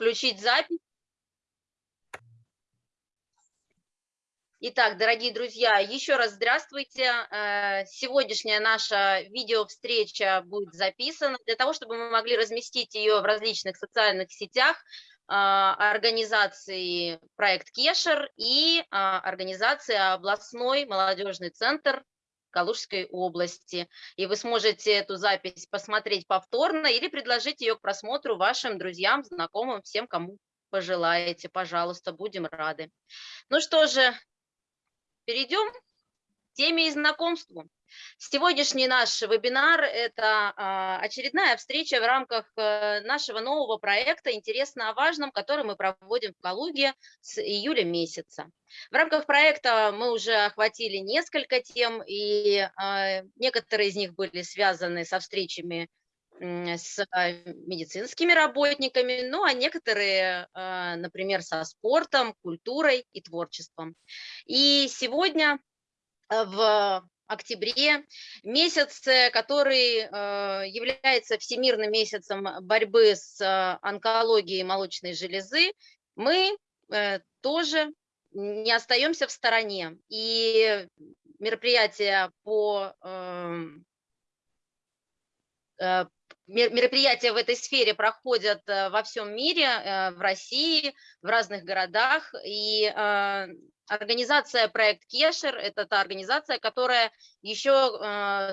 включить запись. Итак, дорогие друзья, еще раз здравствуйте. Э, сегодняшняя наша видеовстреча будет записана для того, чтобы мы могли разместить ее в различных социальных сетях э, организации проект Кешер и э, организации областной молодежный центр Калужской области. И вы сможете эту запись посмотреть повторно или предложить ее к просмотру вашим друзьям, знакомым, всем, кому пожелаете. Пожалуйста, будем рады. Ну что же, Перейдем к теме и знакомству. Сегодняшний наш вебинар – это а, очередная встреча в рамках э, нашего нового проекта «Интересно о важном», который мы проводим в Калуге с июля месяца. В рамках проекта мы уже охватили несколько тем, и а, некоторые из них были связаны со встречами с а, медицинскими работниками, ну а некоторые, а, например, со спортом, культурой и творчеством. И сегодня в октябре, месяц, который является всемирным месяцем борьбы с онкологией молочной железы, мы э, тоже не остаемся в стороне. И мероприятия по эм, э, мероприятия в этой сфере проходят э, во всем мире, э, в России, в разных городах. И э, организация «Проект Кешер» – это та организация, которая еще,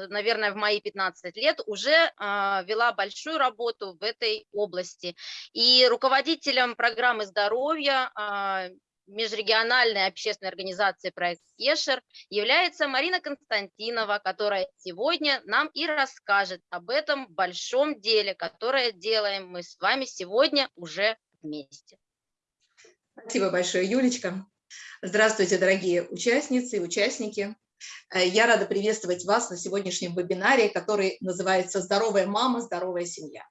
наверное, в мои 15 лет уже вела большую работу в этой области. И руководителем программы здоровья межрегиональной общественной организации «Проект Ешер» является Марина Константинова, которая сегодня нам и расскажет об этом большом деле, которое делаем мы с вами сегодня уже вместе. Спасибо большое, Юлечка. Здравствуйте, дорогие участницы и участники. Э, я рада приветствовать вас на сегодняшнем вебинаре, который называется «Здоровая мама, здоровая семья».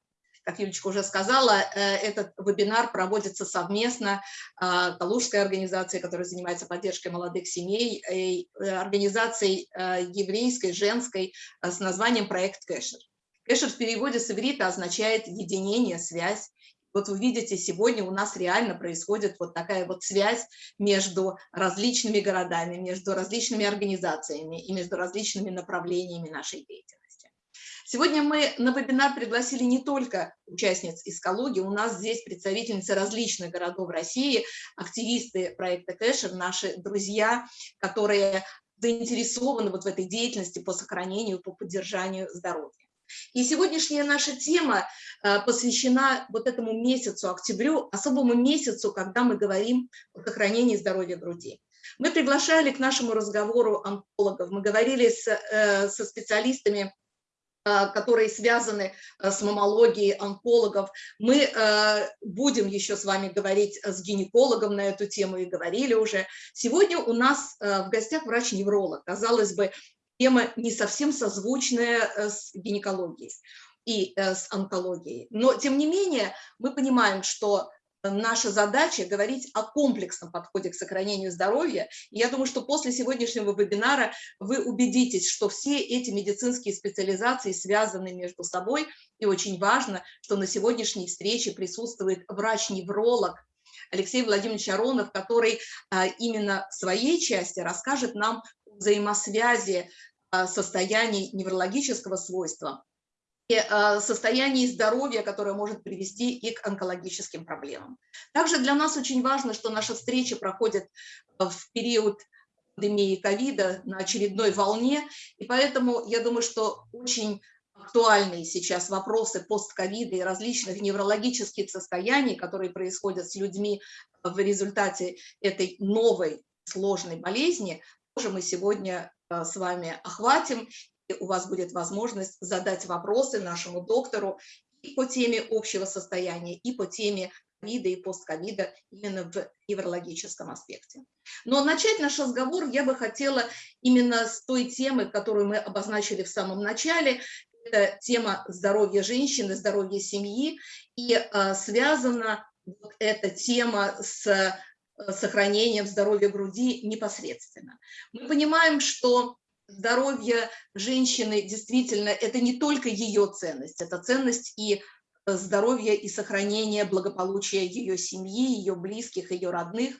Как Юлечка уже сказала, э, этот вебинар проводится совместно а, Калужской организацией, которая занимается поддержкой молодых семей, и э, организацией еврейской, женской с названием «Проект Кэшер». Кэшер в переводе с иврита означает «единение», «связь». Вот вы видите, сегодня у нас реально происходит вот такая вот связь между различными городами, между различными организациями и между различными направлениями нашей деятельности. Сегодня мы на вебинар пригласили не только участниц из Калуги, у нас здесь представительницы различных городов России, активисты проекта Кэшер, наши друзья, которые заинтересованы вот в этой деятельности по сохранению, по поддержанию здоровья. И сегодняшняя наша тема э, посвящена вот этому месяцу, октябрю, особому месяцу, когда мы говорим о сохранении здоровья груди. Мы приглашали к нашему разговору онкологов, мы говорили с, э, со специалистами Э, которые связаны с мамологией онкологов. Мы будем еще с вами говорить с гинекологом на эту тему и говорили уже. Сегодня у нас в гостях врач-невролог. Казалось бы, тема не совсем созвучная с гинекологией и с онкологией. Но, тем не менее, мы понимаем, что наша задача говорить о комплексном подходе к сохранению здоровья. И я думаю, что после сегодняшнего вебинара вы убедитесь, что все эти медицинские специализации связаны между собой. И очень важно, что на сегодняшней встрече присутствует врач-невролог Алексей Владимирович Аронов, который а, именно в своей части расскажет нам взаимосвязи а, состояний неврологического свойства Э, состоянии здоровья, которое может привести и к онкологическим проблемам. Также для нас очень важно, что наша встреча проходит в период пандемии ковида на очередной волне, и поэтому я думаю, что очень актуальные сейчас вопросы постковида и различных неврологических состояний, которые происходят с людьми в результате этой новой сложной болезни, тоже мы сегодня э, с вами охватим у вас будет возможность задать вопросы нашему доктору и по теме общего состояния, и по теме ковида и постковида именно в неврологическом аспекте. Но начать наш разговор я бы хотела именно с той темы, которую мы обозначили в самом начале. Это тема здоровья женщины, здоровья семьи. И э, связана эта тема с сохранением здоровья груди непосредственно. Мы понимаем, что здоровье женщины действительно это не только ее ценность, это ценность и здоровья и сохранения благополучия ее семьи, ее близких, ее родных.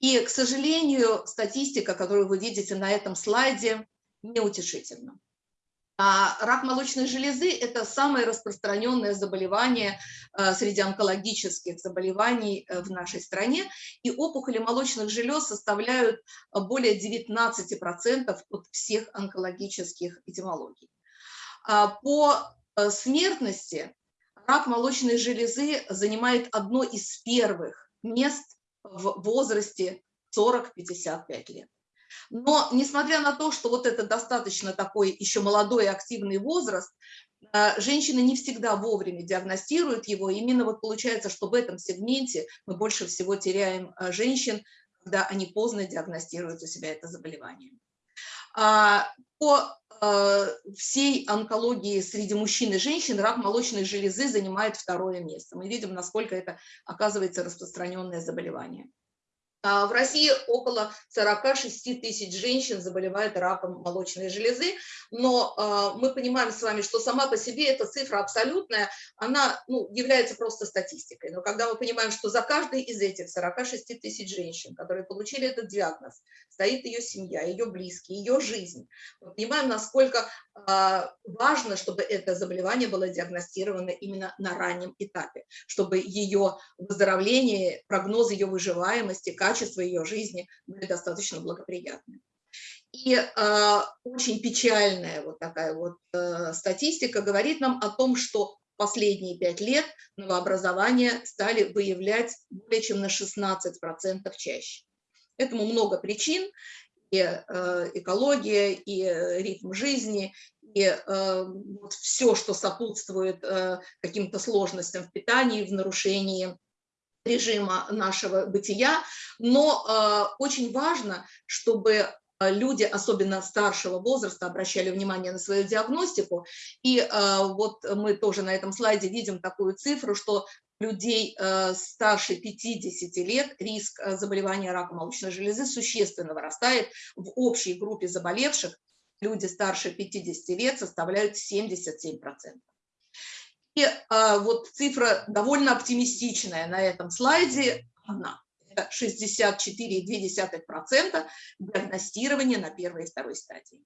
И, к сожалению, статистика, которую вы видите на этом слайде, неутешительна. А рак молочной железы – это самое распространенное заболевание э, среди онкологических заболеваний э, в нашей стране, и опухоли молочных желез составляют э, более 19% от всех онкологических этимологий. А по смертности рак молочной железы занимает одно из первых мест в возрасте 40-55 лет. Но несмотря на то, что вот это достаточно такой еще молодой активный возраст, э, женщины не всегда вовремя диагностируют его. Именно вот получается, что в этом сегменте мы больше всего теряем э, женщин, когда они поздно диагностируют у себя это заболевание. А, по всей онкологии среди мужчин и женщин рак молочной железы занимает второе место. Мы видим, насколько это оказывается распространенное заболевание. А, в России около 46 тысяч женщин заболевают раком молочной железы, но а, мы понимаем с вами, что сама по себе эта цифра абсолютная, она ну, является просто статистикой. Но когда мы понимаем, что за каждой из этих 46 тысяч женщин, которые получили этот диагноз, стоит ее семья, ее близкие, ее жизнь, мы понимаем, насколько а, важно, чтобы это заболевание было диагностировано именно на раннем этапе, чтобы ее выздоровление, прогноз ее выживаемости, качество ее жизни были достаточно благоприятны. И э, очень печальная вот такая вот э, статистика говорит нам о том, что последние пять лет новообразования стали выявлять более чем на 16% чаще. Этому много причин, и э, экология, и э, ритм жизни, и э, вот все, что сопутствует каким-то сложностям в питании, в нарушении режима нашего бытия, но очень важно, чтобы люди, особенно старшего возраста, обращали внимание на свою диагностику. И вот мы тоже на этом слайде видим такую цифру, что людей э, старше 50 лет риск э, заболевания раком молочной железы существенно вырастает. В общей группе заболевших люди старше 50 лет составляют 77%. И э, вот цифра довольно оптимистичная на этом слайде. Это 64,2% диагностирования на первой и второй стадии.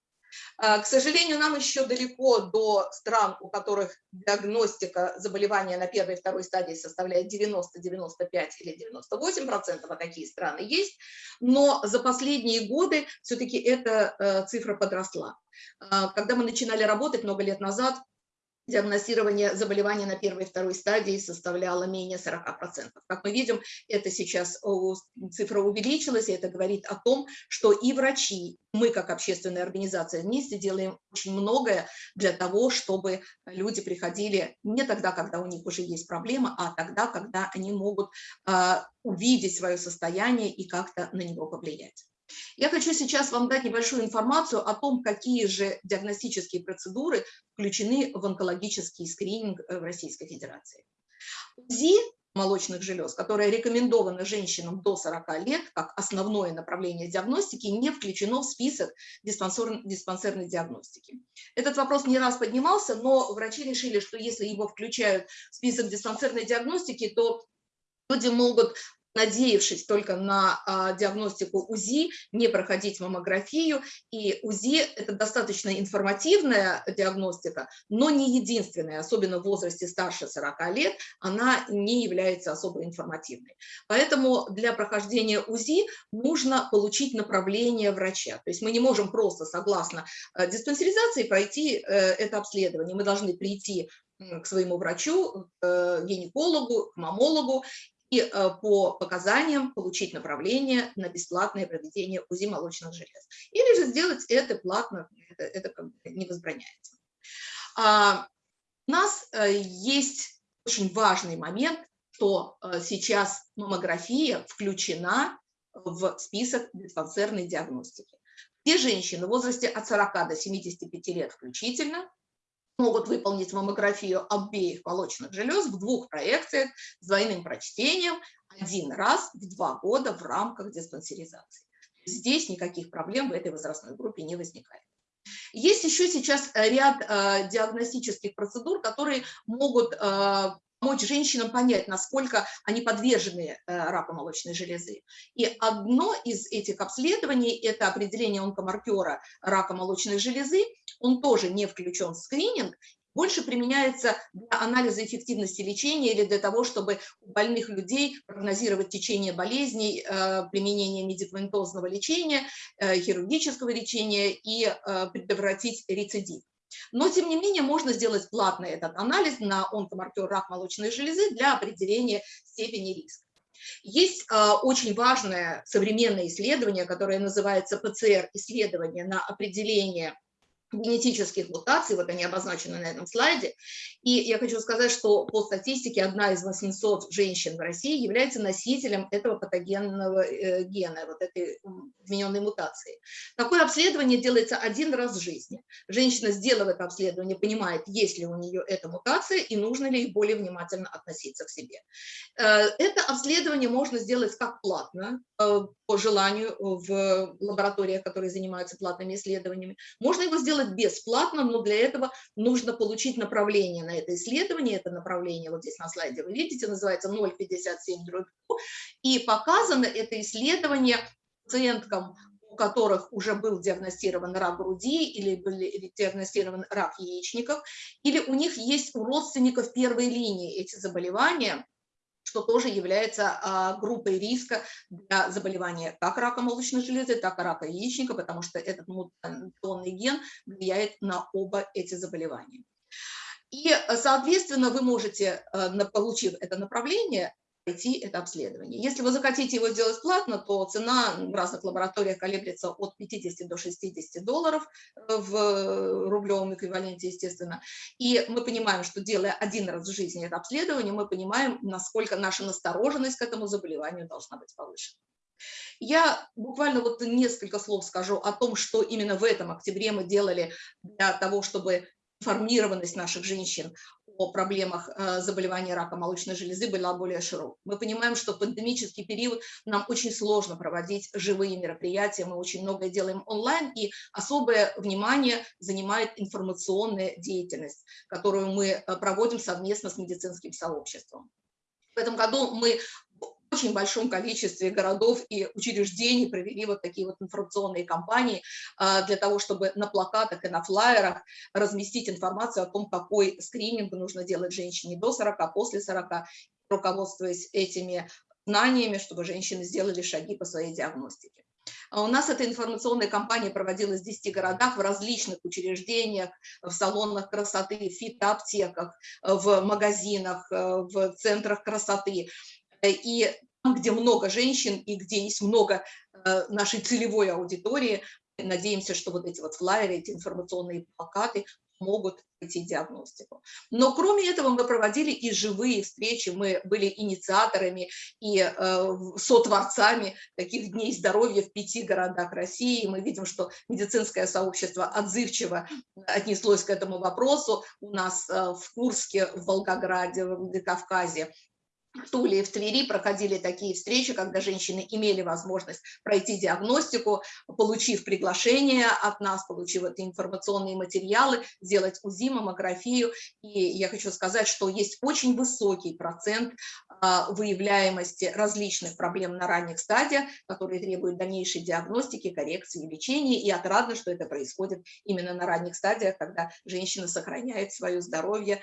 А, к сожалению, нам еще далеко до стран, у которых диагностика заболевания на первой и второй стадии составляет 90, 95 или 98 процентов, а такие страны есть, но за последние годы все-таки эта э, цифра подросла. А, когда мы начинали работать много лет назад, диагностирование заболевания на первой и второй стадии составляло менее 40%. Как мы видим, это сейчас цифра увеличилась, и это говорит о том, что и врачи, мы как общественная организация вместе делаем очень многое для того, чтобы люди приходили не тогда, когда у них уже есть проблема, а тогда, когда они могут а, увидеть свое состояние и как-то на него повлиять. Я хочу сейчас вам дать небольшую информацию о том, какие же диагностические процедуры включены в онкологический скрининг э, в Российской Федерации. УЗИ молочных желез, которое рекомендовано женщинам до 40 лет как основное направление диагностики, не включено в список диспансерной диагностики. Этот вопрос не раз поднимался, но врачи решили, что если его включают в список диспансерной диагностики, то люди могут надеявшись только на а, диагностику УЗИ, не проходить маммографию. И УЗИ – это достаточно информативная диагностика, но не единственная, особенно в возрасте старше 40 лет, она не является особо информативной. Поэтому для прохождения УЗИ нужно получить направление врача. То есть мы не можем просто, согласно а, диспансеризации, пройти э, это обследование. Мы должны прийти к своему врачу, к э, гинекологу, к мамологу э, по показаниям получить направление на бесплатное проведение УЗИ молочных желез. Или же сделать это платно, это, это не возбраняется. А, у нас э, есть очень важный момент, что э, сейчас маммография включена в список диспансерной диагностики. Все женщины в возрасте от 40 до 75 лет включительно могут выполнить маммографию обеих молочных желез в двух проекциях с двойным прочтением один раз в два года в рамках диспансеризации. Здесь никаких проблем в этой возрастной группе не возникает. Есть еще сейчас ряд э, диагностических процедур, которые могут э, помочь женщинам понять, насколько они подвержены раку молочной железы. И одно из этих обследований – это определение онкомаркера рака молочной железы. Он тоже не включен в скрининг, больше применяется для анализа эффективности лечения или для того, чтобы у больных людей прогнозировать течение болезней, э, применение медикаментозного лечения, э, хирургического лечения и э, предотвратить рецидив. Но, тем не менее, можно сделать платный этот анализ на онкомаркер рак молочной железы для определения степени риска. Есть э, очень важное современное исследование, которое называется ПЦР-исследование на определение генетических мутаций, вот они обозначены на этом слайде. И я хочу сказать, что по статистике одна из 800 женщин в России является носителем этого патогенного э, гена, вот этой измененной мутации. Такое обследование делается один раз в жизни. Женщина, сделав это обследование, понимает, есть ли у нее эта мутация и нужно ли более внимательно относиться к себе. Э, это обследование можно сделать как платно, э, по желанию в лабораториях, которые занимаются платными исследованиями. Можно его сделать бесплатно, но для этого нужно получить направление на это исследование. Это направление вот здесь на слайде вы видите, называется 0,57 И показано это исследование пациенткам у которых уже был диагностирован рак груди или был диагностирован рак яичников, или у них есть у родственников первой линии эти заболевания, что тоже является а, группой риска для заболевания как рака молочной железы, так и рака яичника, потому что этот мутационный ген влияет на оба эти заболевания. И, соответственно, вы можете, э, получив это направление, пройти это обследование. Если вы захотите его сделать платно, то цена в разных лабораториях колеблется от 50 до 60 долларов э, в рублевом эквиваленте, естественно. И мы понимаем, что делая один раз в жизни это обследование, мы понимаем, насколько наша настороженность к этому заболеванию должна быть повышена. Я буквально вот несколько слов скажу о том, что именно в этом октябре мы делали для того, чтобы информированность наших женщин о проблемах э, заболевания рака молочной железы была более широкой. Мы понимаем, что в пандемический период нам очень сложно проводить живые мероприятия, мы очень многое делаем онлайн, и особое внимание занимает информационная деятельность, которую мы э, проводим совместно с медицинским сообществом. В этом году мы очень большом количестве городов и учреждений провели вот такие вот информационные кампании а, для того, чтобы на плакатах и на флайерах разместить информацию о том, какой скрининг нужно делать женщине до 40, после 40, руководствуясь этими знаниями, чтобы женщины сделали шаги по своей диагностике. А у нас эта информационная кампания проводилась в 10 городах, в различных учреждениях, в салонах красоты, в фитоаптеках, в магазинах, в центрах красоты. И где много женщин и где есть много э, нашей целевой аудитории, надеемся, что вот эти вот флайеры, эти информационные плакаты могут пройти диагностику. Но кроме этого мы проводили и живые встречи, мы были инициаторами и э, сотворцами таких дней здоровья в пяти городах России. Мы видим, что медицинское сообщество отзывчиво отнеслось к этому вопросу. У нас э, в Курске, в Волгограде, в Кавказе в Туле и в Твери проходили такие встречи, когда женщины имели возможность пройти диагностику, получив приглашение от нас, получив эти информационные материалы, сделать УЗИ, маммографию. И я хочу сказать, что есть очень высокий процент а, выявляемости различных проблем на ранних стадиях, которые требуют дальнейшей диагностики, коррекции, лечения. И отрадно, что это происходит именно на ранних стадиях, когда женщина сохраняет свое здоровье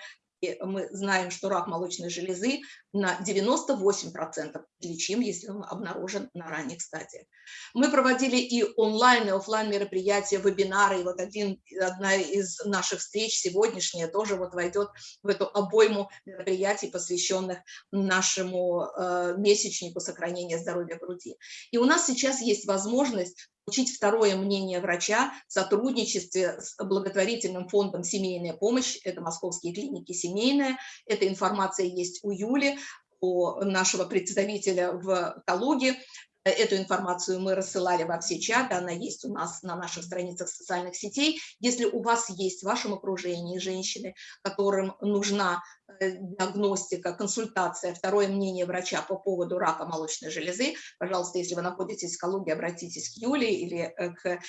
мы знаем, что рак молочной железы на 98% лечим, если он обнаружен на ранних стадиях. Мы проводили и онлайн, и офлайн мероприятия, вебинары, и вот один, одна из наших встреч сегодняшняя тоже вот войдет в эту обойму мероприятий, посвященных нашему э, месячнику сохранения здоровья груди. И у нас сейчас есть возможность получить второе мнение врача в сотрудничестве с благотворительным фондом «Семейная помощь», это московские клиники «Семейная», эта информация есть у Юли, у нашего представителя в Калуге, Эту информацию мы рассылали во все чаты, она есть у нас на наших страницах социальных сетей. Если у вас есть в вашем окружении женщины, которым нужна э, диагностика, консультация, второе мнение врача по поводу рака молочной железы, пожалуйста, если вы находитесь в Калуге, обратитесь к Юле или э, к э,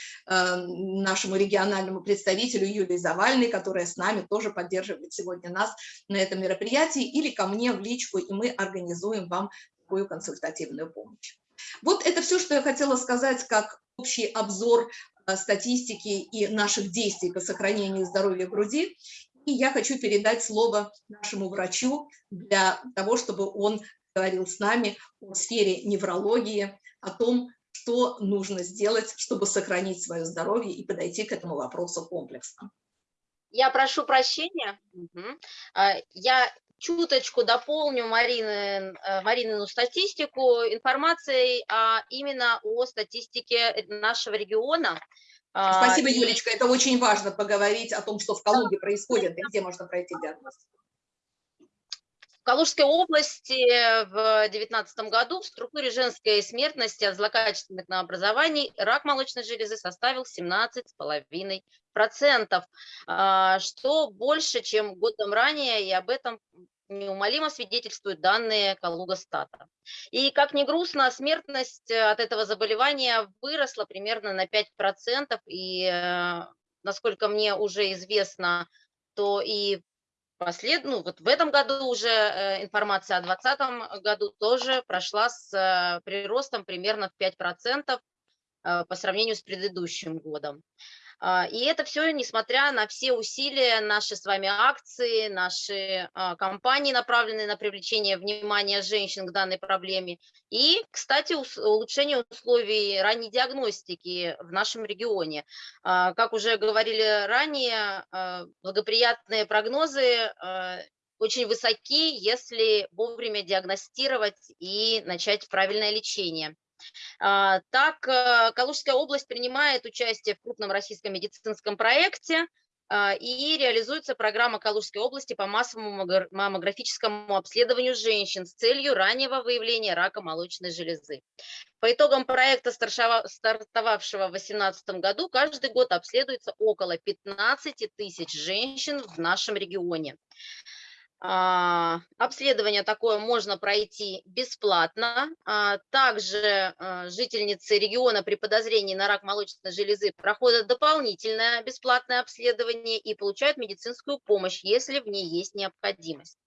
нашему региональному представителю Юлии Завальной, которая с нами тоже поддерживает сегодня нас на этом мероприятии, или ко мне в личку, и мы организуем вам такую консультативную помощь. Вот это все, что я хотела сказать, как общий обзор э, статистики и наших действий по сохранению здоровья груди. И я хочу передать слово нашему врачу для того, чтобы он говорил с нами о сфере неврологии, о том, что нужно сделать, чтобы сохранить свое здоровье и подойти к этому вопросу комплексно. Я прошу прощения. Я чуточку дополню Марины, э, Маринину статистику информацией а, именно о статистике нашего региона. А, Спасибо, и... Юлечка, это очень важно поговорить о том, что в Калуге происходит и где можно пройти диагностику. В Калужской области в 2019 году в структуре женской смертности от злокачественных образований рак молочной железы составил 17,5%, а, что больше, чем годом ранее, и об этом неумолимо свидетельствуют данные Калуга-Стата. И как ни грустно, смертность э, от этого заболевания выросла примерно на 5%, и, э, насколько мне уже известно, то и послед... ну, вот в этом году уже э, информация о 2020 году тоже прошла с приростом примерно в 5% по сравнению с предыдущим годом. А, и это все несмотря на все усилия, наши с вами акции, наши а, кампании, направленные на привлечение внимания женщин к данной проблеме. И, кстати, улучшение условий ранней диагностики в нашем регионе. А, как уже говорили ранее, благоприятные прогнозы очень высоки, если вовремя диагностировать и начать правильное лечение. А, так, э, Калужская область принимает участие в крупном российском медицинском проекте, а, и реализуется программа Калужской области по массовому маммографическому обследованию женщин с целью раннего выявления рака молочной железы. По итогам проекта, стартовавшего в 2018 году, каждый год обследуется около 15 тысяч женщин в нашем регионе. А, обследование такое можно пройти бесплатно. А, также а, жительницы региона при подозрении на рак молочной железы проходят дополнительное бесплатное обследование и получают медицинскую помощь, если в ней есть необходимость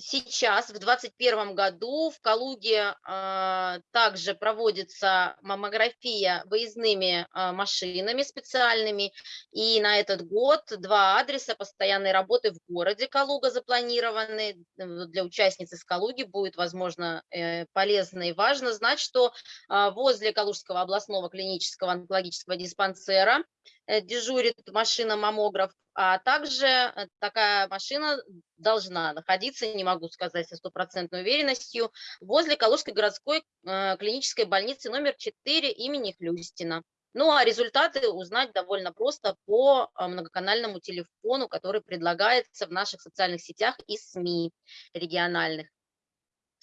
сейчас, в 2021 году, в Калуге э, также проводится маммография выездными э, машинами специальными. И на этот год два адреса постоянной работы в городе Калуга запланированы. Для участниц из Калуги будет, возможно, э, полезно и важно знать, что э, возле Калужского областного клинического онкологического диспансера Э, дежурит машина-маммограф, а также э, такая машина должна находиться, не могу сказать со стопроцентной уверенностью, возле Калужской городской э, клинической больницы номер 4 имени Хлюстина. Ну а результаты узнать довольно просто по многоканальному телефону, который предлагается в наших социальных сетях и СМИ региональных.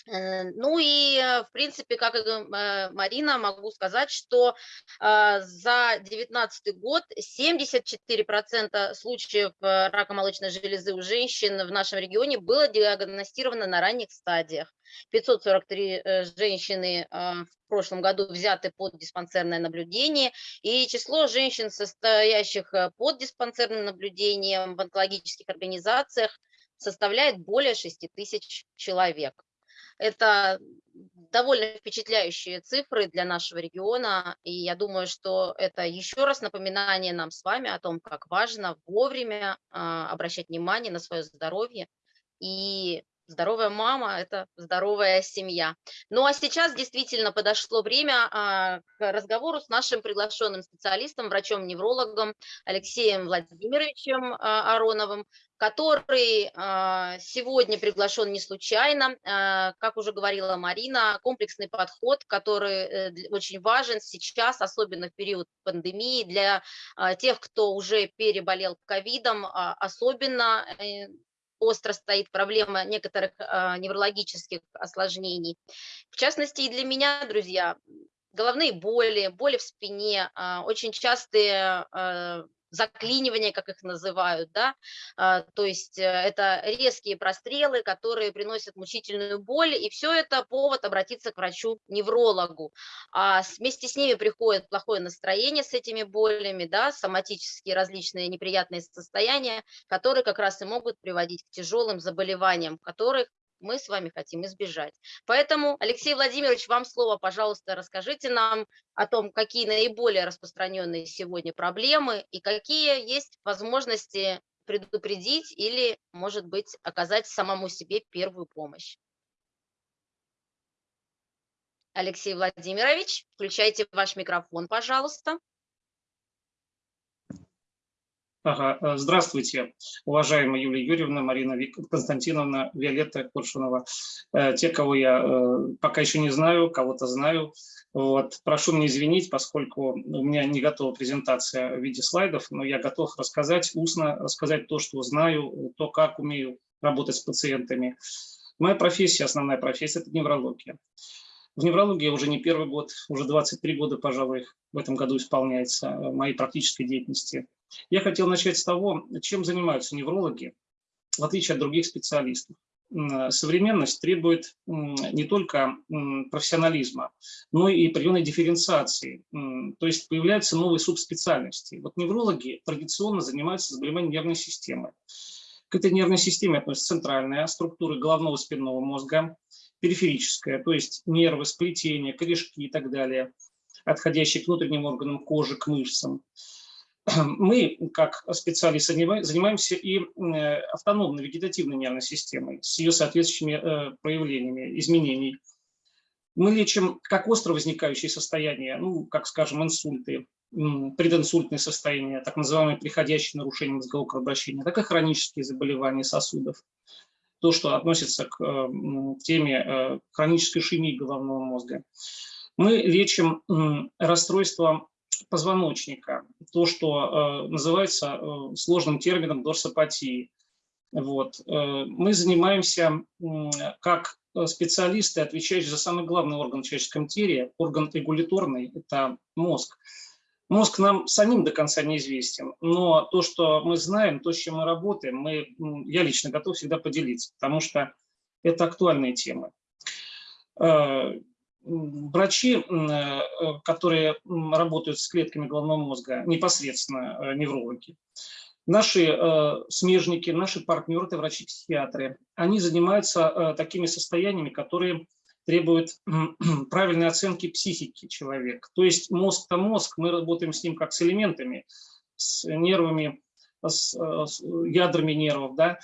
Э, ну и, э, в принципе, как и э, Марина, могу сказать, что за 2019 год 74% случаев рака молочной железы у женщин в нашем регионе было диагностировано на ранних стадиях. 543 женщины в прошлом году взяты под диспансерное наблюдение, и число женщин, состоящих под диспансерным наблюдением в онкологических организациях, составляет более 6 тысяч человек. Это довольно впечатляющие цифры для нашего региона, и я думаю, что это еще раз напоминание нам с вами о том, как важно вовремя а, обращать внимание на свое здоровье и Здоровая мама – это здоровая семья. Ну а сейчас действительно подошло время а, к разговору с нашим приглашенным специалистом, врачом-неврологом Алексеем Владимировичем а, Ароновым, который а, сегодня приглашен не случайно. Как уже говорила Марина, комплексный подход, который э, очень важен сейчас, особенно в период пандемии, для тех, кто уже переболел ковидом, особенно э, остро стоит проблема некоторых э, неврологических осложнений. В частности, и для меня, друзья, головные боли, боли в спине, э, очень частые э, заклинивания, как их называют, да, а, то есть э, это резкие прострелы, которые приносят мучительную боль, и все это повод обратиться к врачу-неврологу. А вместе с ними приходит плохое настроение с этими болями, да, соматические различные неприятные состояния, которые как раз и могут приводить к тяжелым заболеваниям, которых мы с вами хотим избежать. Поэтому, Алексей Владимирович, вам слово, пожалуйста, расскажите нам о том, какие наиболее распространенные сегодня проблемы и какие есть возможности предупредить или, может быть, оказать самому себе первую помощь. Алексей Владимирович, включайте ваш микрофон, пожалуйста. Ага. Э, здравствуйте, уважаемая Юлия Юрьевна, Марина Константиновна, Виолетта Куршунова. Э, те, кого я э, пока еще не знаю, кого-то знаю. Вот. Прошу меня извинить, поскольку у меня не готова презентация в виде слайдов, но я готов рассказать устно, рассказать то, что знаю, то, как умею работать с пациентами. Моя профессия, основная профессия – это неврология. В неврологии уже не первый год, уже 23 года, пожалуй, в этом году исполняется моей практической деятельности. Я хотел начать с того, чем занимаются неврологи, в отличие от других специалистов. Современность требует не только профессионализма, но и определенной дифференциации. То есть появляются новые субспециальности. Вот неврологи традиционно занимаются заболеванием нервной системы. К этой нервной системе относятся центральная структура головного спинного мозга, периферическая, то есть нервы, сплетения, корешки и так далее, отходящие к внутренним органам кожи, к мышцам. мы, как специалисты, занимаемся и э, автономной вегетативной нервной системой с ее соответствующими э, проявлениями изменений. Мы лечим как остро возникающие состояния, ну, как, скажем, инсульты, прединсультные состояния, так называемые приходящие нарушения мозгового кровообращения, так и хронические заболевания сосудов. То, что относится к э, теме хронической ишемии головного мозга. Мы лечим расстройства позвоночника, то, что э, называется э, сложным термином дорсопатии. Вот. Э, мы занимаемся как специалисты, отвечающие за самый главный орган в человеческом теле, орган регуляторный, это мозг. Мозг нам самим до конца неизвестен, но то, что мы знаем, то, с чем мы работаем, мы, я лично готов всегда поделиться, потому что это актуальные темы врачи, э, которые работают с клетками головного мозга, непосредственно э, неврологи, наши э, смежники, наши партнеры, это врачи-психиатры, они занимаются такими состояниями, которые требуют правильной оценки психики человека. То есть мозг-то мозг, мы работаем с ним как с элементами, с нервами, с, ядрами нервов, да,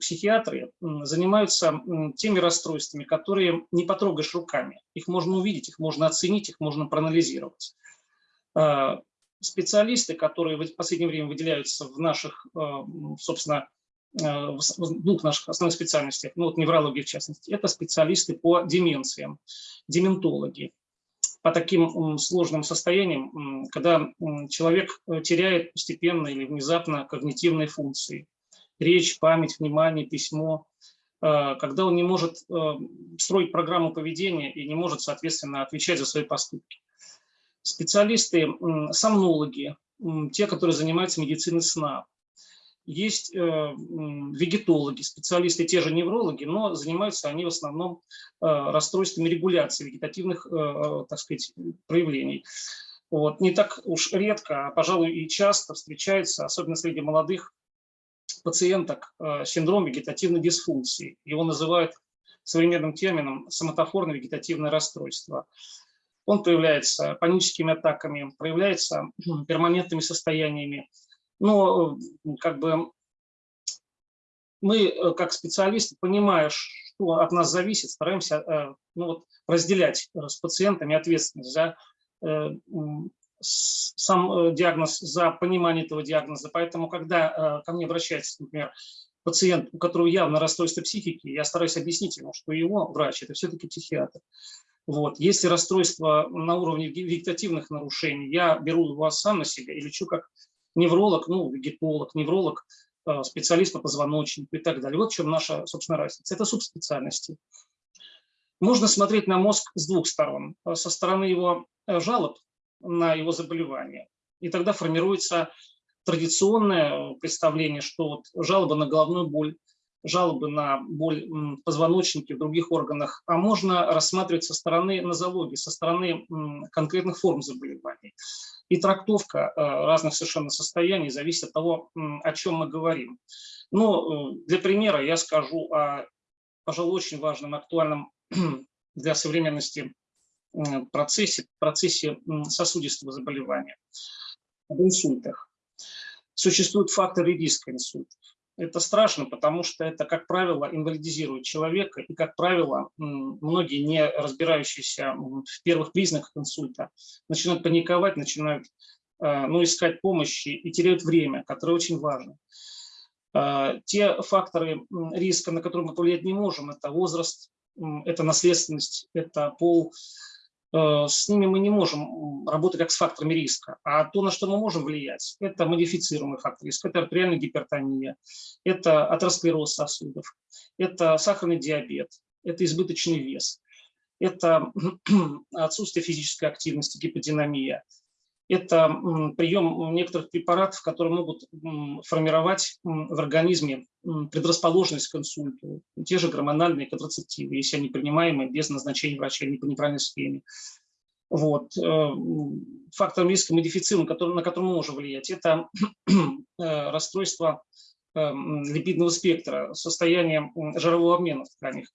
психиатры занимаются теми расстройствами, которые не потрогаешь руками. Их можно увидеть, их можно оценить, их можно проанализировать. А, специалисты, которые в последнее время выделяются в наших, а, собственно, а, в двух наших основных специальностях, ну вот неврологии в частности, это специалисты по деменциям, дементологи, по таким сложным состояниям, когда человек э, теряет постепенно или внезапно когнитивные функции речь, память, внимание, письмо, э, когда он не может э, строить программу поведения и не может, соответственно, отвечать за свои поступки. Специалисты, сомнологи, те, которые занимаются медициной сна. Есть э, вегетологи, специалисты, те же неврологи, но занимаются они в основном расстройствами регуляции вегетативных, так сказать, проявлений. Вот. Не так уж редко, а, пожалуй, и часто встречается, особенно среди молодых пациенток э, синдром вегетативной дисфункции. Его называют современным термином соматофорное вегетативное расстройство. Он проявляется паническими атаками, проявляется перманентными состояниями. Но как бы мы, э, как специалисты, понимая, что от нас зависит, стараемся э, ну, вот, разделять с пациентами ответственность за сам э, диагноз, за понимание этого диагноза. Поэтому, когда э, ко мне обращается, например, пациент, у которого явно расстройство психики, я стараюсь объяснить ему, что его врач – это все-таки психиатр. Вот. Если расстройство на уровне вегетативных нарушений, я беру его сам на себя и лечу как невролог, ну, вегетолог, невролог, специалист по позвоночнику и так далее. Вот в чем наша, собственно, разница. Это субспециальности. Можно смотреть на мозг с двух сторон. Со стороны его жалоб на его заболевание. И тогда формируется традиционное представление, что вот жалоба на головную боль, жалобы на боль в позвоночнике, в других органах, а можно рассматривать со стороны нозологии, со стороны конкретных форм заболеваний. И трактовка э, разных совершенно состояний зависит от того, о чем мы говорим. Ну, для примера я скажу о, пожалуй, очень важном, актуальном для современности процессе, процессе сосудистого заболевания, об инсультах. Существуют факторы риска инсультов. Это страшно, потому что это, как правило, инвалидизирует человека, и, как правило, многие, не разбирающиеся в первых признаках инсульта, начинают паниковать, начинают э, ну, искать помощи и теряют время, которое очень важно. Э, те факторы риска, на которые мы повлиять не можем, это возраст, это наследственность, это пол, с ними мы не можем работать как с факторами риска. А то, на что мы можем влиять, это модифицируемый фактор риска, это артериальная гипертония, это атеросклероз сосудов, это сахарный диабет, это избыточный вес, это отсутствие физической активности, гиподинамия, это прием некоторых препаратов, которые могут формировать в организме предрасположенность к инсульту. Те же гормональные контрацептивы, если они принимаемы без назначения врача или по неправильной схеме. Вот. Э, фактор риска модифицирован, который, на который мы можем влиять, это э, расстройство э, липидного спектра, состояние жирового обмена в тканях.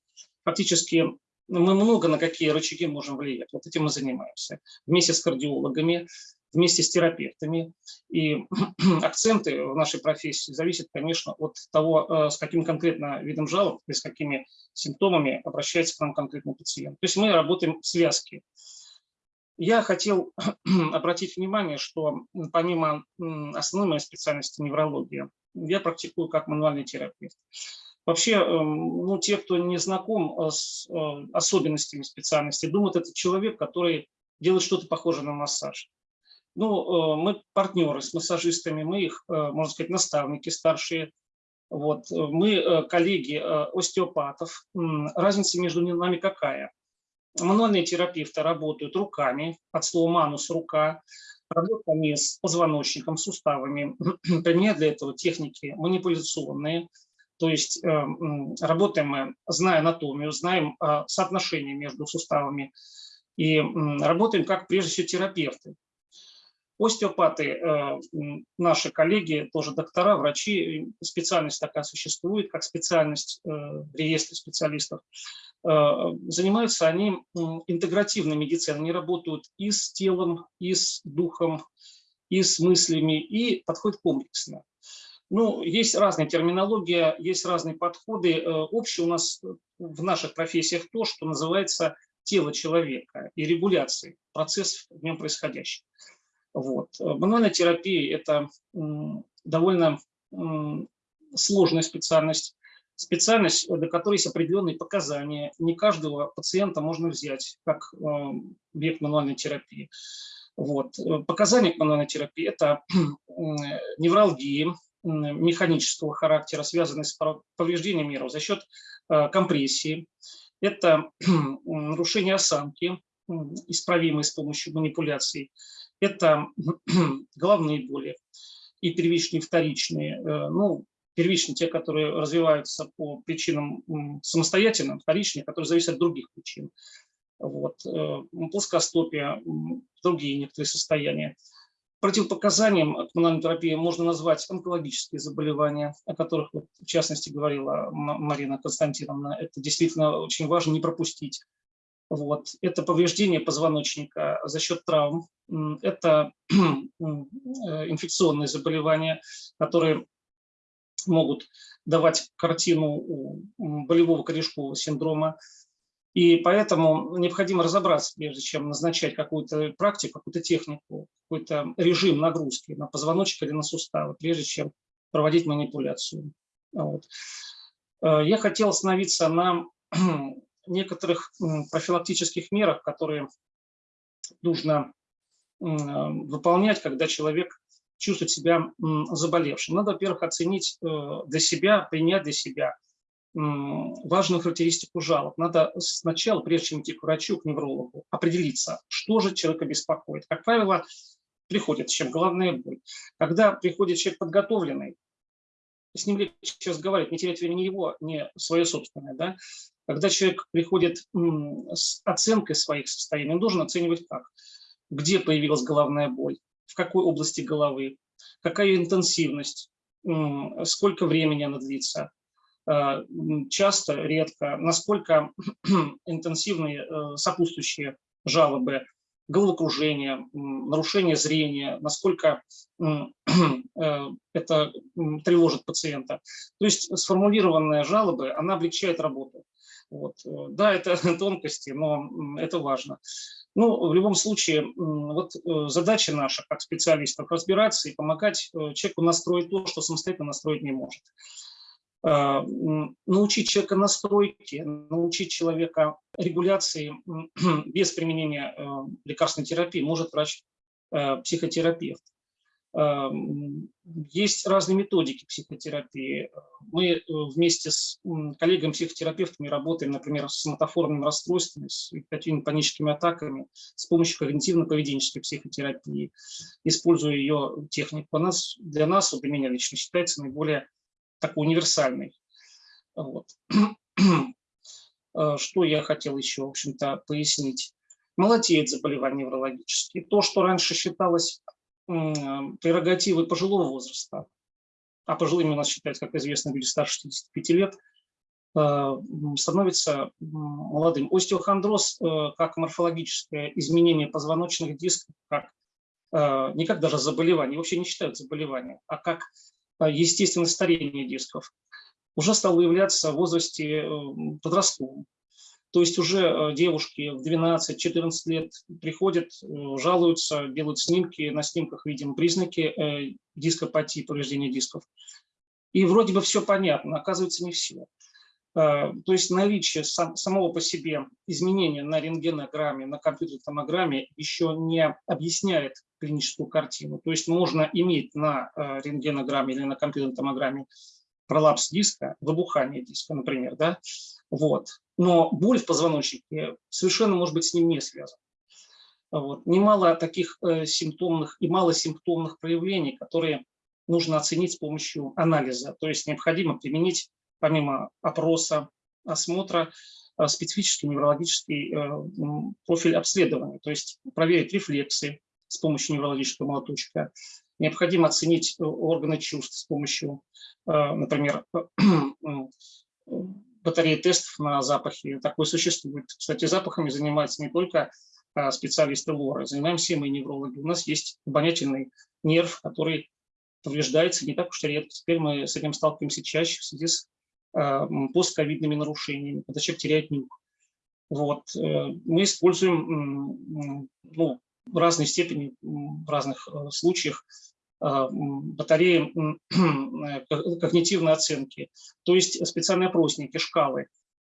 Фактически мы много на какие рычаги можем влиять. Вот этим мы занимаемся. Вместе с кардиологами, вместе с терапевтами. И акценты в нашей профессии зависят, конечно, от того, э, с каким конкретно видом жалоб и с какими симптомами обращается к нам конкретный пациент. То есть мы работаем в связке. Я хотел обратить внимание, что помимо основной моей специальности неврология, я практикую как мануальный терапевт. Вообще, эм, ну, те, кто не знаком э, с э, особенностями специальности, думают, это человек, который делает что-то похожее на массаж. Ну, э, мы партнеры с массажистами, мы их, э, можно сказать, наставники старшие. Вот. Мы э, коллеги остеопатов. Разница между нами какая? Мануальные терапевты работают руками, от слова манус – рука, работают они с позвоночником, суставами. Применяют для этого техники манипуляционные. То есть работаем мы, зная анатомию, знаем соотношение между суставами, и работаем как прежде всего терапевты. Остеопаты, э, наши коллеги, тоже доктора, врачи, специальность такая существует, как специальность э, в реестре специалистов. Э, занимаются они интегративной медициной, они работают и с телом, и с духом, и с мыслями, и подходят комплексно. Ну, есть разная терминология, есть разные подходы. Общее у нас в наших профессиях то, что называется тело человека и регуляции процессов в нем происходящих. Вот. Мануальная терапия – это довольно сложная специальность, специальность, до которой есть определенные показания. Не каждого пациента можно взять как э, объект мануальной терапии. Вот. Показания к мануальной терапии – это невралгии механического характера, связанные с повреждением нервов за счет э, компрессии. Это нарушение осанки, исправимые с помощью манипуляций это головные боли и первичные, вторичные. Э, ну, первичные, те, которые развиваются по причинам самостоятельным, вторичные, которые зависят от других причин. Вот. Э, плоскостопия, другие некоторые состояния. Противопоказанием коммунальной терапии можно назвать онкологические заболевания, о которых, вот, в частности, говорила Марина Константиновна. Это действительно очень важно не пропустить. Вот. Это повреждение позвоночника за счет травм, это э, инфекционные заболевания, которые могут давать картину болевого корешкового синдрома. И поэтому необходимо разобраться, прежде чем назначать какую-то практику, какую-то технику, какой-то режим нагрузки на позвоночник или на суставы, прежде чем проводить манипуляцию. Вот. Э, я хотел остановиться на некоторых профилактических мерах, которые нужно выполнять, когда человек чувствовать себя заболевшим. Надо, во-первых, оценить для себя, принять для себя важную характеристику жалоб. Надо сначала, прежде чем идти к врачу, к неврологу, определиться, что же человека беспокоит. Как правило, приходит чем головная боль. Когда приходит человек подготовленный, с ним легче разговаривать, не терять времени его, не свое собственное. Да? Когда человек приходит с оценкой своих состояний, он должен оценивать как. Где появилась головная боль, в какой области головы, какая интенсивность, сколько времени она длится, э, часто, редко, насколько интенсивные э, сопутствующие жалобы, головокружение, нарушение зрения, насколько э, это тревожит пациента. То есть сформулированная жалоба, она облегчает работу. Вот. Э, да, это тонкости, но это важно. Ну, в любом случае, вот э, задача наша, как специалистов, разбираться и помогать человеку настроить то, что самостоятельно настроить не может. Научить человека настройки, научить человека регуляции без применения э, лекарственной терапии может врач-психотерапевт. Э, есть разные методики психотерапии. Мы э, вместе с коллегами-психотерапевтами работаем, например, с мотоформными расстройствами, с какими паническими атаками с помощью когнитивно-поведенческой психотерапии, используя ее технику. У нас, для нас, вот для меня лично, считается наиболее такой универсальный. Вот. Э, что я хотел еще, в общем-то, пояснить. Молодеет заболевания неврологические. То, что раньше считалось прерогативой пожилого возраста, а пожилыми у нас считают, как известно, люди старше 65 лет, э, становится молодым. Остеохондроз э, как морфологическое изменение позвоночных дисков, как не как даже заболевание, вообще не считают заболеванием, а как естественное старение дисков уже стало выявляться в возрасте э, подростковом. То есть уже э, девушки в 12-14 лет приходят, э, жалуются, делают снимки, на снимках видим признаки дископатии, повреждения дисков. И вроде бы все понятно, оказывается не все. То есть наличие самого по себе изменения на рентгенограмме, на компьютерной томограмме еще не объясняет клиническую картину. То есть можно иметь на э, рентгенограмме или на компьютерной томограмме пролапс диска, выбухание диска, например, да, вот. Но боль в позвоночнике совершенно может быть с ним не связана. Вот. Немало таких э, симптомных и малосимптомных проявлений, которые нужно оценить с помощью анализа. То есть необходимо применить, помимо опроса, осмотра, э, специфический неврологический э, профиль обследования, то есть проверить рефлексы, с помощью неврологического молоточка. Необходимо оценить э, органы чувств с помощью, э, например, батареи тестов на запахи. Такое существует. Кстати, запахами занимаются не только э, специалисты ЛОРы, занимаемся и мы, неврологи. У нас есть обонятельный нерв, который повреждается не так уж редко. Теперь мы с этим сталкиваемся чаще в связи с постковидными нарушениями, когда человек теряет нюх. Вот. Мы используем ну, в разной степени, в разных э, случаях э, батареи э, когнитивной оценки, то есть специальные опросники, шкалы.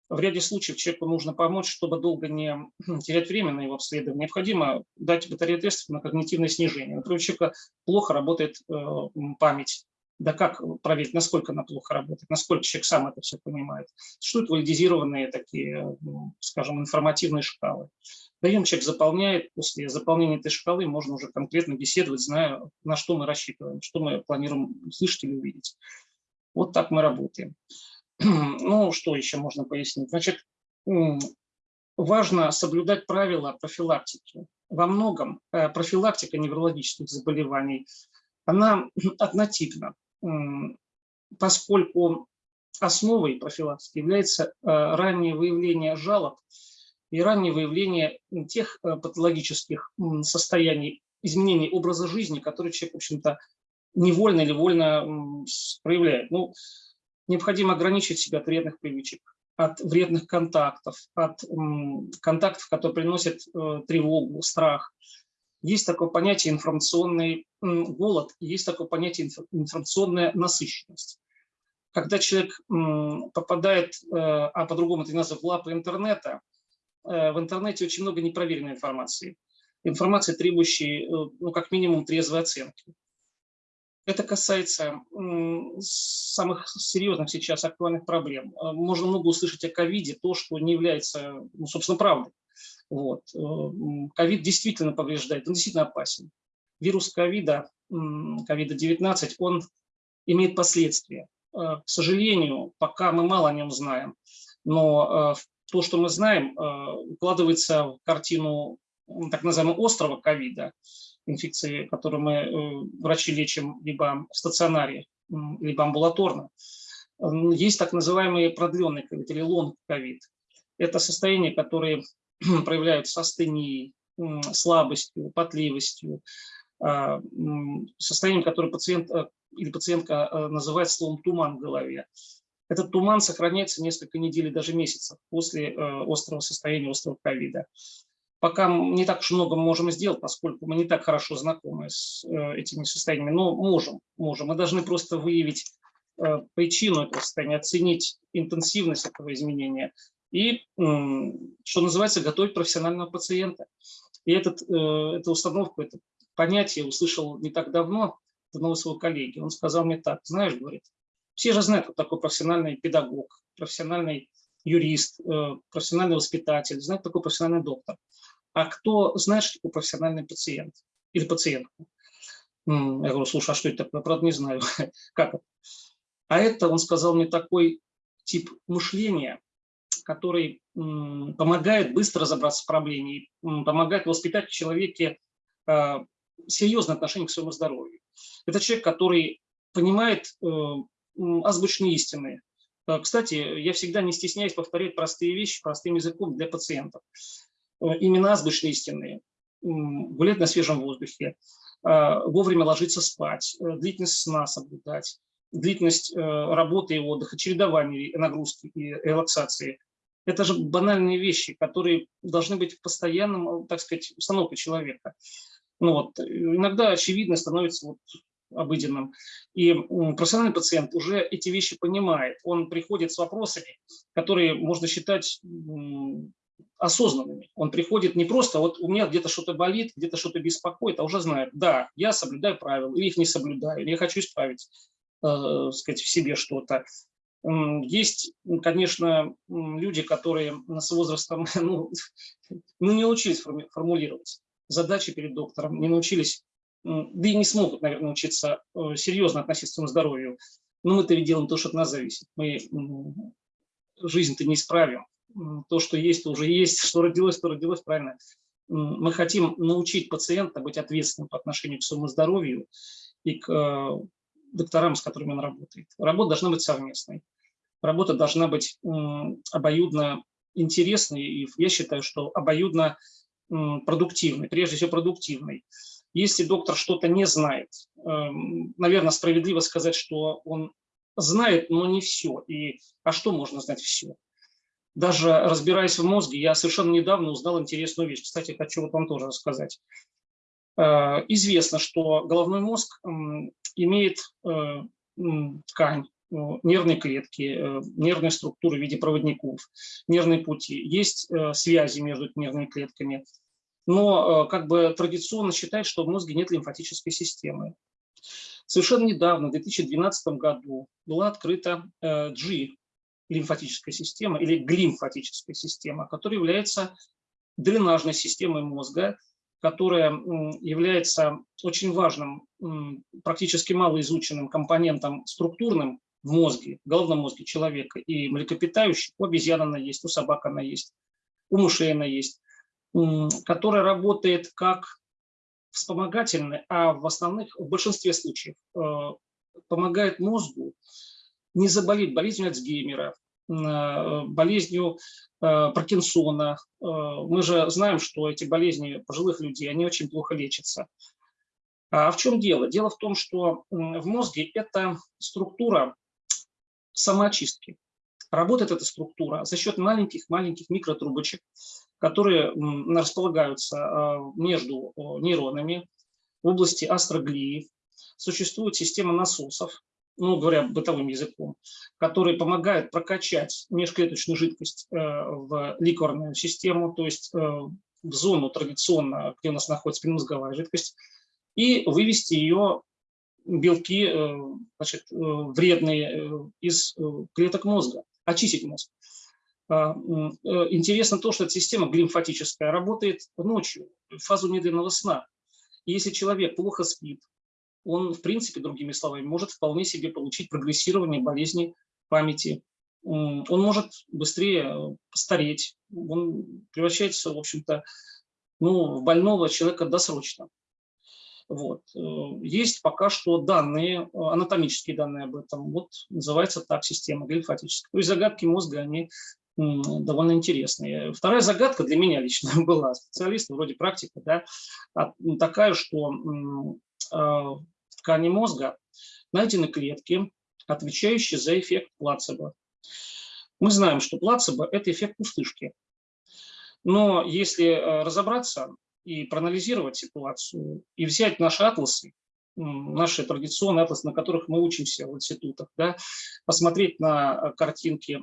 В ряде случаев человеку нужно помочь, чтобы долго не терять время на его обследование. Необходимо дать батарею тестов на когнитивное снижение. Например, у человека плохо работает память, да как проверить, насколько она плохо работает, насколько человек сам это все понимает. Существуют валидизированные такие, скажем, информативные шкалы. Даем, человек заполняет, после заполнения этой шкалы можно уже конкретно беседовать, зная, на что мы рассчитываем, что мы планируем услышать или увидеть. Вот так мы работаем. Ну, что еще можно пояснить? Значит, важно соблюдать правила профилактики. Во многом э, профилактика неврологических заболеваний, она однотипна поскольку основой профилактики является э, раннее выявление жалоб и раннее выявление тех э, патологических состояний, изменений образа жизни, которые человек, в общем-то, невольно или вольно проявляет. Ну, необходимо ограничить себя от вредных привычек, от вредных контактов, от контактов, которые приносят э, тревогу, страх, есть такое понятие информационный голод, есть такое понятие информационная насыщенность. Когда человек попадает, э, а по-другому это называется, в лапы интернета, в интернете очень много непроверенной информации. Информации, требующей, э, ну, как минимум, трезвой оценки. Это касается самых серьезных сейчас актуальных проблем. Э, можно много услышать о ковиде, то, что не является, ну, собственно, правдой. Вот. Э, ковид действительно повреждает, он действительно опасен. Вирус ковида, ковида-19, он имеет последствия. Э, к сожалению, пока мы мало о нем знаем, но то, что мы знаем, укладывается в картину так называемого острого ковида, инфекции, которые мы, э, врачи, лечим либо в стационаре, либо амбулаторно. Есть так называемый продленный ковид или лонг-ковид. Это состояние, которое проявляются астенией, слабостью, потливостью, а, состоянием, которое пациент э, или пациентка э, называет словом туман в голове. Этот туман сохраняется несколько недель и даже месяцев после острого состояния, острого ковида пока не так уж много можем сделать, поскольку мы не так хорошо знакомы с э, этими состояниями, но можем, можем. Мы должны просто выявить э, причину этого состояния, оценить интенсивность этого изменения и, что называется, готовить профессионального пациента. И этот, э, эту установку, это понятие услышал не так давно от одного своего коллеги. Он сказал мне так, знаешь, говорит, все же знают, кто такой профессиональный педагог, профессиональный юрист, профессиональный воспитатель, знает такой профессиональный доктор а кто знает, что такое профессиональный пациент или пациентка. Я говорю, слушай, а что это такое? Правда, не знаю. как это? А это, он сказал мне, такой тип мышления, который помогает быстро разобраться в проблеме, помогает воспитать в человеке а, серьезное отношение к своему здоровью. Это человек, который понимает э, азбучные истины. Э, кстати, я всегда не стесняюсь повторять простые вещи простым языком для пациентов. Э, имена азбучные истинные, гулять на свежем воздухе, а, вовремя ложиться спать, э, длительность сна соблюдать, длительность э, работы и отдыха, чередование нагрузки и релаксации. Это же банальные вещи, которые должны быть в постоянном, так сказать, установкой человека. Ну вот, иногда очевидно становится вот обыденным. И профессиональный пациент уже эти вещи понимает. Он приходит с вопросами, которые можно считать осознанными. Он приходит не просто, вот у меня где-то что-то болит, где-то что-то беспокоит, а уже знает, да, я соблюдаю правила, или их не соблюдаю, или я хочу исправить, э, сказать, в себе что-то. Есть, конечно, люди, которые с возрастом ну, ну, не научились формулировать задачи перед доктором, не научились, да и не смогут, наверное, научиться э, серьезно относиться к своему здоровью. Но мы-то ведь делаем то, что от нас зависит. Мы жизнь-то не исправим то, что есть, то уже есть, что родилось, то родилось, правильно. Мы хотим научить пациента быть ответственным по отношению к своему здоровью и к э, докторам, с которыми он работает. Работа должна быть совместной. Работа должна быть обоюдно интересной, и я считаю, что обоюдно продуктивной, прежде всего продуктивной. Если доктор что-то не знает, эм, наверное, справедливо сказать, что он знает, но не все. И, а что можно знать все? даже разбираясь в мозге, я совершенно недавно узнал интересную вещь. Кстати, хочу вот вам тоже рассказать. Э, известно, что головной мозг имеет э, ткань, э, нервные клетки, нервные структуры в виде проводников, нервные пути. Есть связи между нервными клетками. Но как бы традиционно считают, что в мозге нет лимфатической системы. Совершенно недавно, в 2012 году, была открыта G лимфатическая система или глимфатическая система, которая является дренажной системой мозга, которая является очень важным, практически малоизученным компонентом структурным в мозге, в головном мозге человека и млекопитающих. У обезьян она есть, у собак она есть, у мышей она есть, которая работает как вспомогательный, а в основных, в большинстве случаев э, помогает мозгу не заболеть болезнью Альцгеймера, э, болезнью э, Паркинсона. Мы же знаем, что эти болезни пожилых людей, они очень плохо лечатся. А в чем дело? Дело в том, что в мозге это структура самоочистки. Работает эта структура за счет маленьких-маленьких микротрубочек, которые располагаются между нейронами в области астроглии. Существует система насосов, ну, говоря бытовым языком, которые помогают прокачать межклеточную жидкость э, в ликорную систему, то есть э, в зону традиционно, где у нас находится предмозговая жидкость, и вывести ее белки значит, вредные из клеток мозга, очистить мозг. А, интересно то, что эта система глимфатическая работает ночью, в фазу медленного сна. И если человек плохо спит, он, в принципе, другими словами, может вполне себе получить прогрессирование болезни памяти. Он может быстрее стареть, он превращается, в общем-то, ну, в больного человека досрочно. Вот. Э, есть пока что данные, анатомические данные об этом. Вот называется так система глимфатическая. То есть загадки мозга, они довольно интересные. Вторая загадка для меня лично была, специалист вроде практика, да, такая, что а, в ткани мозга найдены клетки, отвечающие за эффект плацебо. Мы знаем, что плацебо – это эффект пустышки. Но если э, разобраться и проанализировать ситуацию, и взять наши атласы, наши традиционные атласы, на которых мы учимся в институтах, да, посмотреть на э, картинки,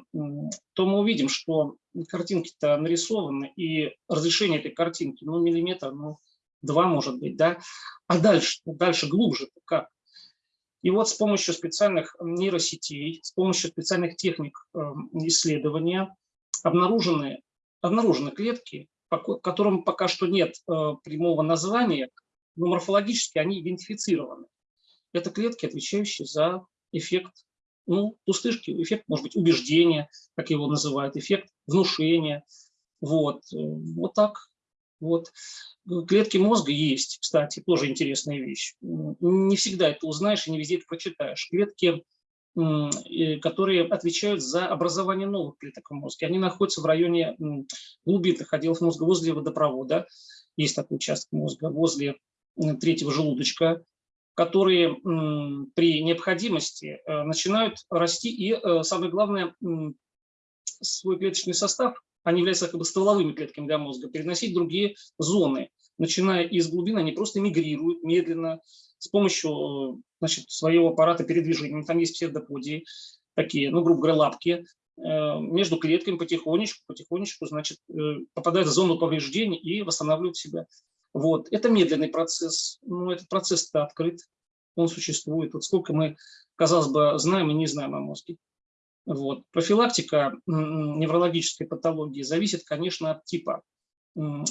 то мы увидим, что картинки-то нарисованы, и разрешение этой картинки, ну, миллиметр, ну, два, может быть, да, а дальше, дальше глубже как? И вот с помощью специальных нейросетей, с помощью специальных техник эм, исследования обнаружены, обнаружены клетки, которым пока что нет э, прямого названия, но морфологически они идентифицированы. Это клетки, отвечающие за эффект ну, пустышки, эффект, может быть, убеждения, как его называют, эффект внушения. Вот, э, вот так. Вот. Клетки мозга есть, кстати, тоже интересная вещь. Не всегда это узнаешь и не везде это прочитаешь. Клетки, которые отвечают за образование новых клеток в мозге, они находятся в районе глубинных отделов мозга, возле водопровода. Есть такой участок мозга, возле третьего желудочка, которые при необходимости э, начинают расти и, э, самое главное, свой клеточный состав они являются как бы стволовыми клетками для мозга, переносить в другие зоны. Начиная из глубин, они просто мигрируют медленно с помощью значит, своего аппарата передвижения. Там есть псевдоподии, такие, ну, грубо говоря, лапки, э, между клетками потихонечку, потихонечку, значит, э, попадают в зону повреждений и восстанавливают себя. Вот. Это медленный процесс, но этот процесс-то открыт, он существует. Вот сколько мы, казалось бы, знаем и не знаем о мозге. Вот. Профилактика неврологической патологии зависит, конечно, от типа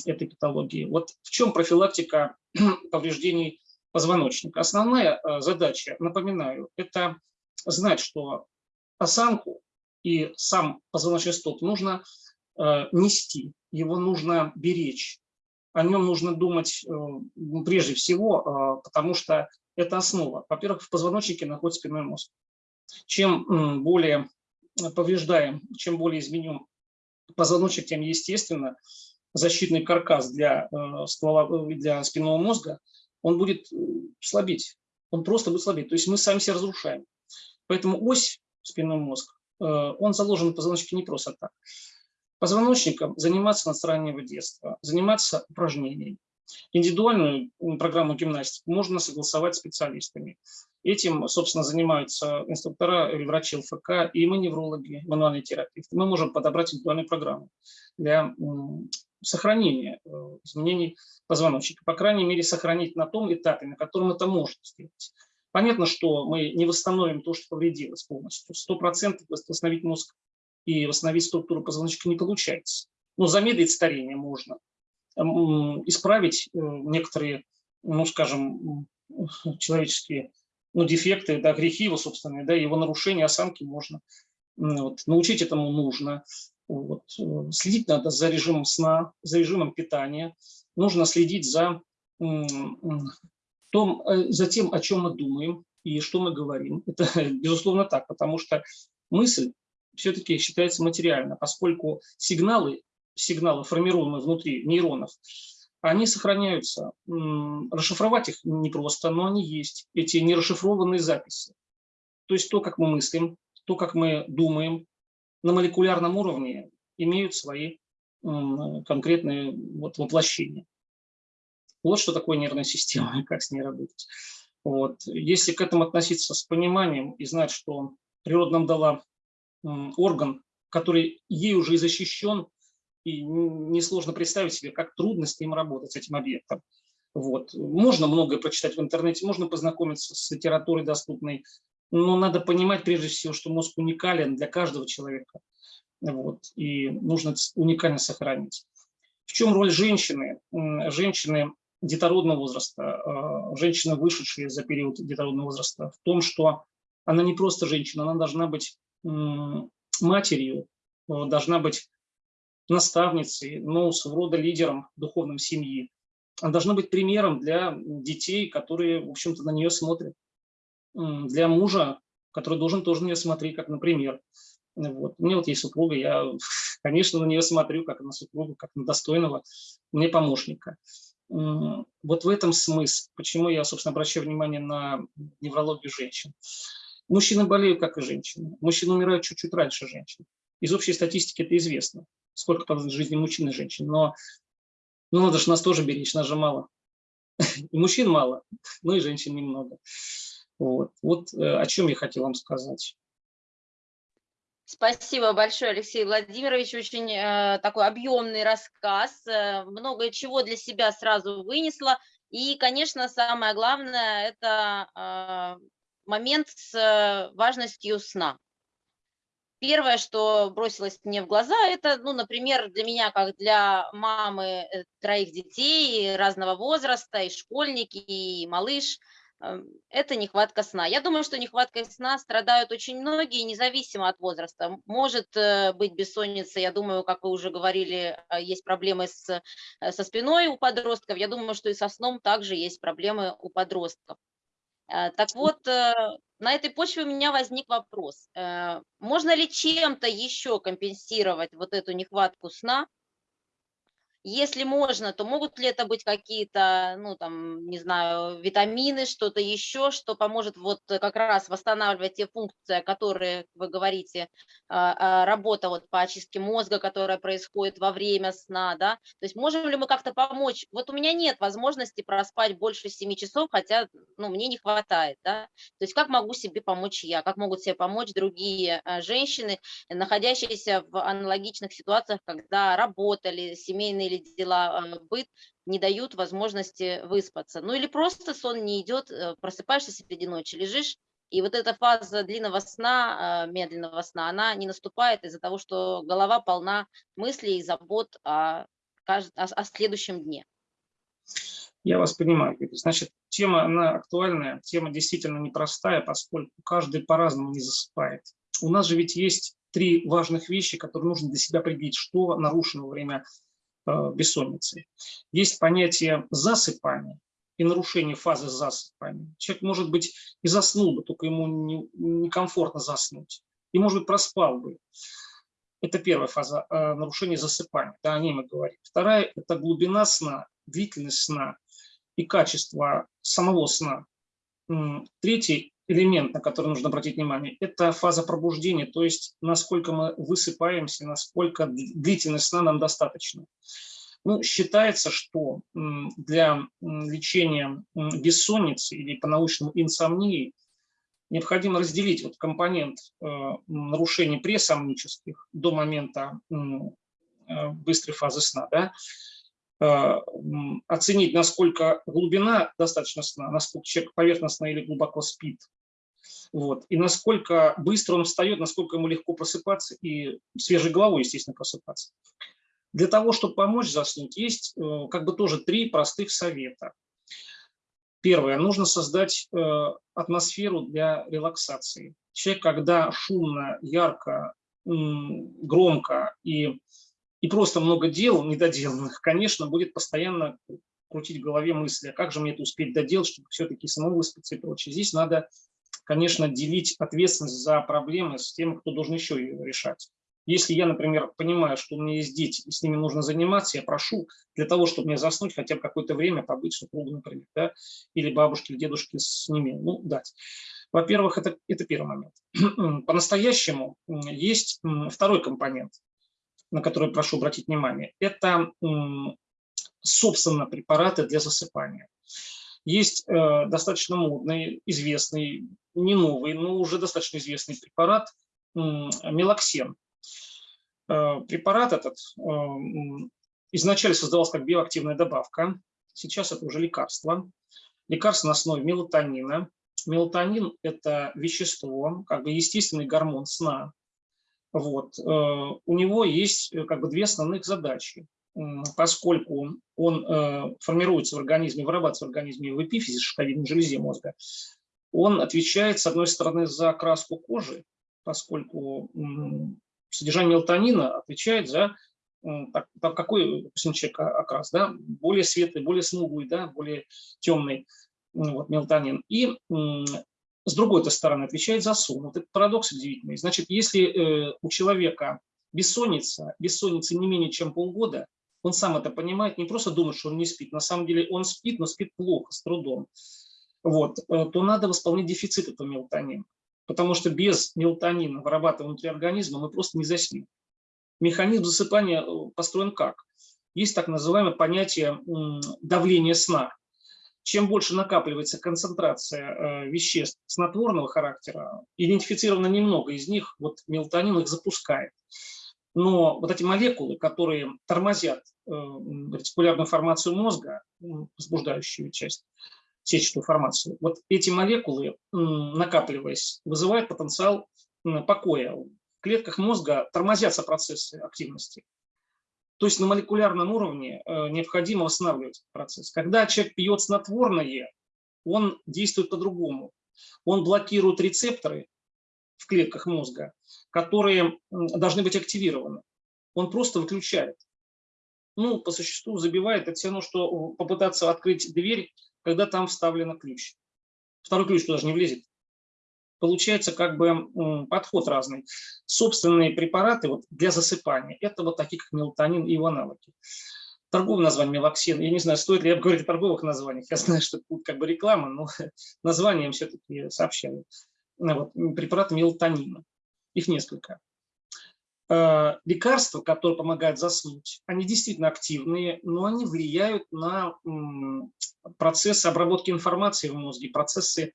этой патологии. Вот в чем профилактика повреждений позвоночника? Основная э, задача, напоминаю, это знать, что осанку и сам позвоночный столб нужно э, нести, его нужно беречь, о нем нужно думать э, прежде всего, потому что это основа. Во-первых, в позвоночнике находится спинной мозг. Чем более повреждаем, чем более изменен позвоночник, тем естественно защитный каркас для, э, ствола, для спинного мозга, он будет э, слабеть. Он просто будет слабеть. То есть мы сами себя разрушаем. Поэтому ось спинной мозг, э, он заложен в позвоночнике не просто так. Позвоночником заниматься с раннего детства, заниматься упражнениями. Индивидуальную программу гимнастики можно согласовать с специалистами. Этим, собственно, занимаются инструктора или врачи ЛФК, и мы неврологи, мануальные терапевты. Мы можем подобрать индивидуальную программу для сохранения э, изменений позвоночника. По крайней мере, сохранить на том этапе, на котором это можно сделать. Понятно, что мы не восстановим то, что повредилось полностью. Сто процентов восстановить мозг и восстановить структуру позвоночника не получается. Но замедлить старение можно. Исправить э, некоторые, ну, скажем, человеческие ну, дефекты, да, грехи его собственные, да, его нарушения осанки можно. Вот. Научить этому нужно. Вот. Следить надо за режимом сна, за режимом питания. Нужно следить за, том, э, за тем, о чем мы думаем и что мы говорим. Это, безусловно, так, потому что мысль все-таки считается материальной, поскольку сигналы, сигналы, формируемые внутри нейронов, они сохраняются. Расшифровать их непросто, но они есть, эти нерасшифрованные записи. То есть то, как мы мыслим, то, как мы думаем на молекулярном уровне, имеют свои конкретные вот воплощения. Вот что такое нервная система и как с ней работать. Вот. Если к этому относиться с пониманием и знать, что природа нам дала орган, который ей уже и защищен, и несложно представить себе, как трудно с ним работать, с этим объектом. Вот. Можно многое прочитать в интернете, можно познакомиться с литературой доступной, но надо понимать прежде всего, что мозг уникален для каждого человека. Вот. И нужно уникально сохранить. В чем роль женщины? Женщины детородного возраста, а, женщины, вышедшие за период детородного возраста, в том, что она не просто женщина, она должна быть матерью, должна быть наставницей, но своего рода лидером духовным семьи. Она должна быть примером для детей, которые, в общем-то, на нее смотрят. Для мужа, который должен тоже на нее смотреть, как например. Вот. У меня вот есть супруга, я, конечно, на нее смотрю, как на супругу, как на достойного мне помощника. Вот в этом смысл, почему я, собственно, обращаю внимание на неврологию женщин. Мужчины болеют, как и женщины. Мужчины умирают чуть-чуть раньше женщин. Из общей статистики это известно, сколько там жизни мужчин и женщин. Но ну, надо же нас тоже беречь, нас же мало. И мужчин мало, ну и женщин немного. Вот, вот э, о чем я хотел вам сказать. Спасибо большое, Алексей Владимирович. Очень э, такой объемный рассказ. Э, много чего для себя сразу вынесла. И, конечно, самое главное – это э, момент с э, важностью сна. Первое, что бросилось мне в глаза, это, ну, например, для меня, как для мамы э, троих детей разного возраста, и школьники, и малыш – Эм, это нехватка сна. Я думаю, что нехваткой сна страдают очень многие, независимо от возраста. Может э, быть бессонница, я думаю, как вы уже говорили, э, есть проблемы с, э, со спиной у подростков. Я думаю, что и со сном также есть проблемы у подростков. Так вот, на этой почве у меня возник вопрос. Можно ли чем-то еще компенсировать вот эту нехватку сна? Если можно, то могут ли это быть какие-то, ну, там, не знаю, витамины, что-то еще, что поможет вот как раз восстанавливать те функции, которые вы говорите, а, а, работа вот по очистке мозга, которая происходит во время сна, да? То есть можем ли мы как-то помочь? Вот у меня нет возможности проспать больше 7 часов, хотя, ну, мне не хватает, да? То есть как могу себе помочь я, как могут себе помочь другие а, женщины, находящиеся в аналогичных ситуациях, когда работали, семейные или дела, а, быт не дают возможности выспаться. Ну или просто сон не идет, э, просыпаешься среди ночи, лежишь, и вот эта фаза длинного сна, а, медленного сна, она не наступает из-за того, что голова полна мыслей и забот о, о, о следующем дне. Я вас понимаю. Значит, тема, она актуальная, тема действительно непростая, поскольку каждый по-разному не засыпает. У нас же ведь есть три важных вещи, которые нужно для себя определить, что нарушено во время Э, бессонницы. Есть понятие засыпания и нарушение фазы засыпания. Человек, может быть, и заснул бы, только ему некомфортно не заснуть. И, может быть, проспал бы. Это первая фаза э, нарушения засыпания, да, о ней мы говорим. Вторая – это глубина сна, длительность сна и качество самого сна. Третий элемент, на который нужно обратить внимание, это фаза пробуждения, то есть насколько мы высыпаемся, насколько длительность сна нам достаточно. Ну, считается, что для лечения бессонницы или по-научному инсомнии необходимо разделить вот компонент э, нарушений пресомнических до момента э, быстрой фазы сна, да, э, оценить, насколько глубина достаточно сна, насколько человек поверхностно или глубоко спит, вот. И насколько быстро он встает, насколько ему легко просыпаться и свежей головой, естественно, просыпаться. Для того, чтобы помочь заснуть, есть э, как бы тоже три простых совета. Первое. Нужно создать э, атмосферу для релаксации. Человек, когда шумно, ярко, громко и, и просто много дел недоделанных, конечно, будет постоянно крутить в голове мысли, а как же мне это успеть доделать, чтобы все-таки самому выспаться и прочее. Здесь надо конечно, делить ответственность за проблемы с тем, кто должен еще ее решать. Если я, например, понимаю, что у меня есть дети, и с ними нужно заниматься, я прошу для того, чтобы мне заснуть хотя бы какое-то время, побыть супругу, например, да, или бабушке, или дедушке с ними, ну, дать. Во-первых, это, это первый момент. По-настоящему есть второй компонент, на который прошу обратить внимание. Это, собственно, препараты для засыпания. Есть э, достаточно модный, известный, не новый, но уже достаточно известный препарат э, мелоксен. Э, препарат этот э, изначально создавался как биоактивная добавка сейчас это уже лекарство. Лекарство на основе мелатонина. Мелатонин – это вещество, как бы естественный гормон сна. Вот. Э, у него есть э, как бы две основных задачи. Поскольку он э, формируется в организме, вырабатывается в организме в эпифизе, шишковидной железе мозга, он отвечает, с одной стороны, за окраску кожи, поскольку содержание мелатонина отвечает за так, какой, допустим, человек окрас, да, более светлый, более смуглый, да, более темный вот, мелатонин. И с другой -то стороны отвечает за сон. Вот это парадокс удивительный. Значит, если э, у человека бессонница, бессонница не менее чем полгода, он сам это понимает, не просто думает, что он не спит, на самом деле он спит, но спит плохо, с трудом, вот, э, то надо восполнить дефицит этого мелатонина. Потому что без мелатонина, вырабатываемого внутри организма, мы просто не заснем. Механизм засыпания э, построен как? Есть так называемое понятие давления сна. Чем больше накапливается концентрация э, веществ снотворного характера, идентифицировано немного из них, вот мелатонин их запускает. Но вот эти молекулы, которые тормозят э, ретикулярную формацию мозга, возбуждающую часть, сетчатую формацию, вот эти молекулы, накапливаясь, вызывают потенциал покоя клетках мозга тормозятся процессы активности. То есть на молекулярном уровне э, необходимо восстанавливать процесс. Когда человек пьет снотворное, он действует по-другому. Он блокирует рецепторы в клетках мозга, которые должны быть активированы. Он просто выключает. Ну, по существу забивает. Это все равно, что попытаться открыть дверь, когда там вставлен ключ. Второй ключ туда же не влезет получается как бы подход разный. Собственные препараты вот для засыпания, это вот такие, как мелатонин и его аналоги. Торговое название мелоксин, я не знаю, стоит ли говорить о торговых названиях, я знаю, что это как бы реклама, но название все-таки сообщаю. Вот, препараты мелатонина, их несколько. Э, лекарства, которые помогают заснуть, они действительно активные, но они влияют на процессы обработки информации в мозге, процессы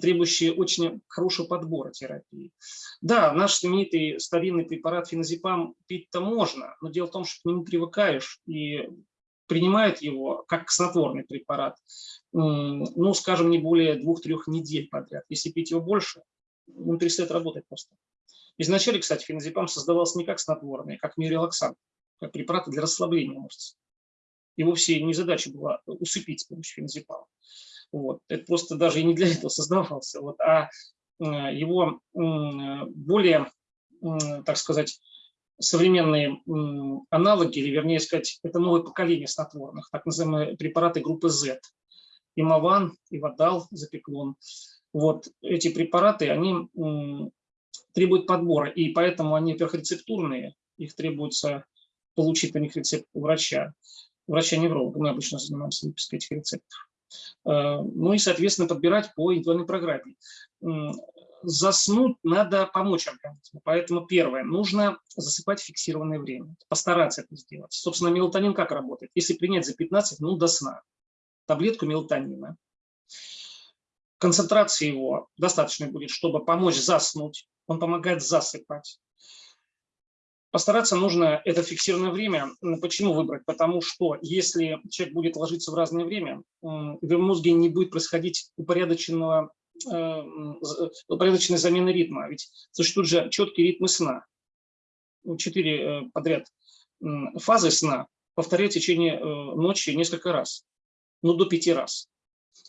требующие очень хорошего подбора терапии. Да, наш знаменитый старинный препарат феназепам пить-то можно, но дело в том, что к нему привыкаешь и принимает его как снотворный препарат, ну, скажем, не более двух-трех недель подряд. Если пить его больше, он перестает работать просто. Изначально, кстати, феназепам создавался не как снотворный, а как миорелаксант, как препарат для расслабления мышц. Его все не задача была усыпить с помощью феназепама. Вот. Это просто даже и не для этого создавался. Вот. А э, его более, так сказать, современные аналоги, или вернее сказать, это новое поколение снотворных, так называемые препараты группы Z. Имован, Ивадал, Запеклон. Вот эти препараты, они требуют подбора, и поэтому они, во-первых, рецептурные, их требуется получить на них рецепт у врача, врача-невролога. Мы обычно занимаемся выпиской этих рецептов. Э, ну и, соответственно, подбирать по индивидуальной программе. Заснуть надо помочь организму. Поэтому первое, нужно засыпать в фиксированное время, постараться это сделать. Собственно, мелатонин как работает? Если принять за 15 минут до сна таблетку мелатонина, концентрация его достаточно будет, чтобы помочь заснуть. Он помогает засыпать. Постараться нужно это фиксированное время. Почему выбрать? Потому что если человек будет ложиться в разное время, в его мозге не будет происходить упорядоченного, э, упорядоченной замены ритма. Ведь существуют же четкие ритмы сна. Ну, четыре э, подряд фазы сна повторяют в течение э, ночи несколько раз, ну до пяти раз.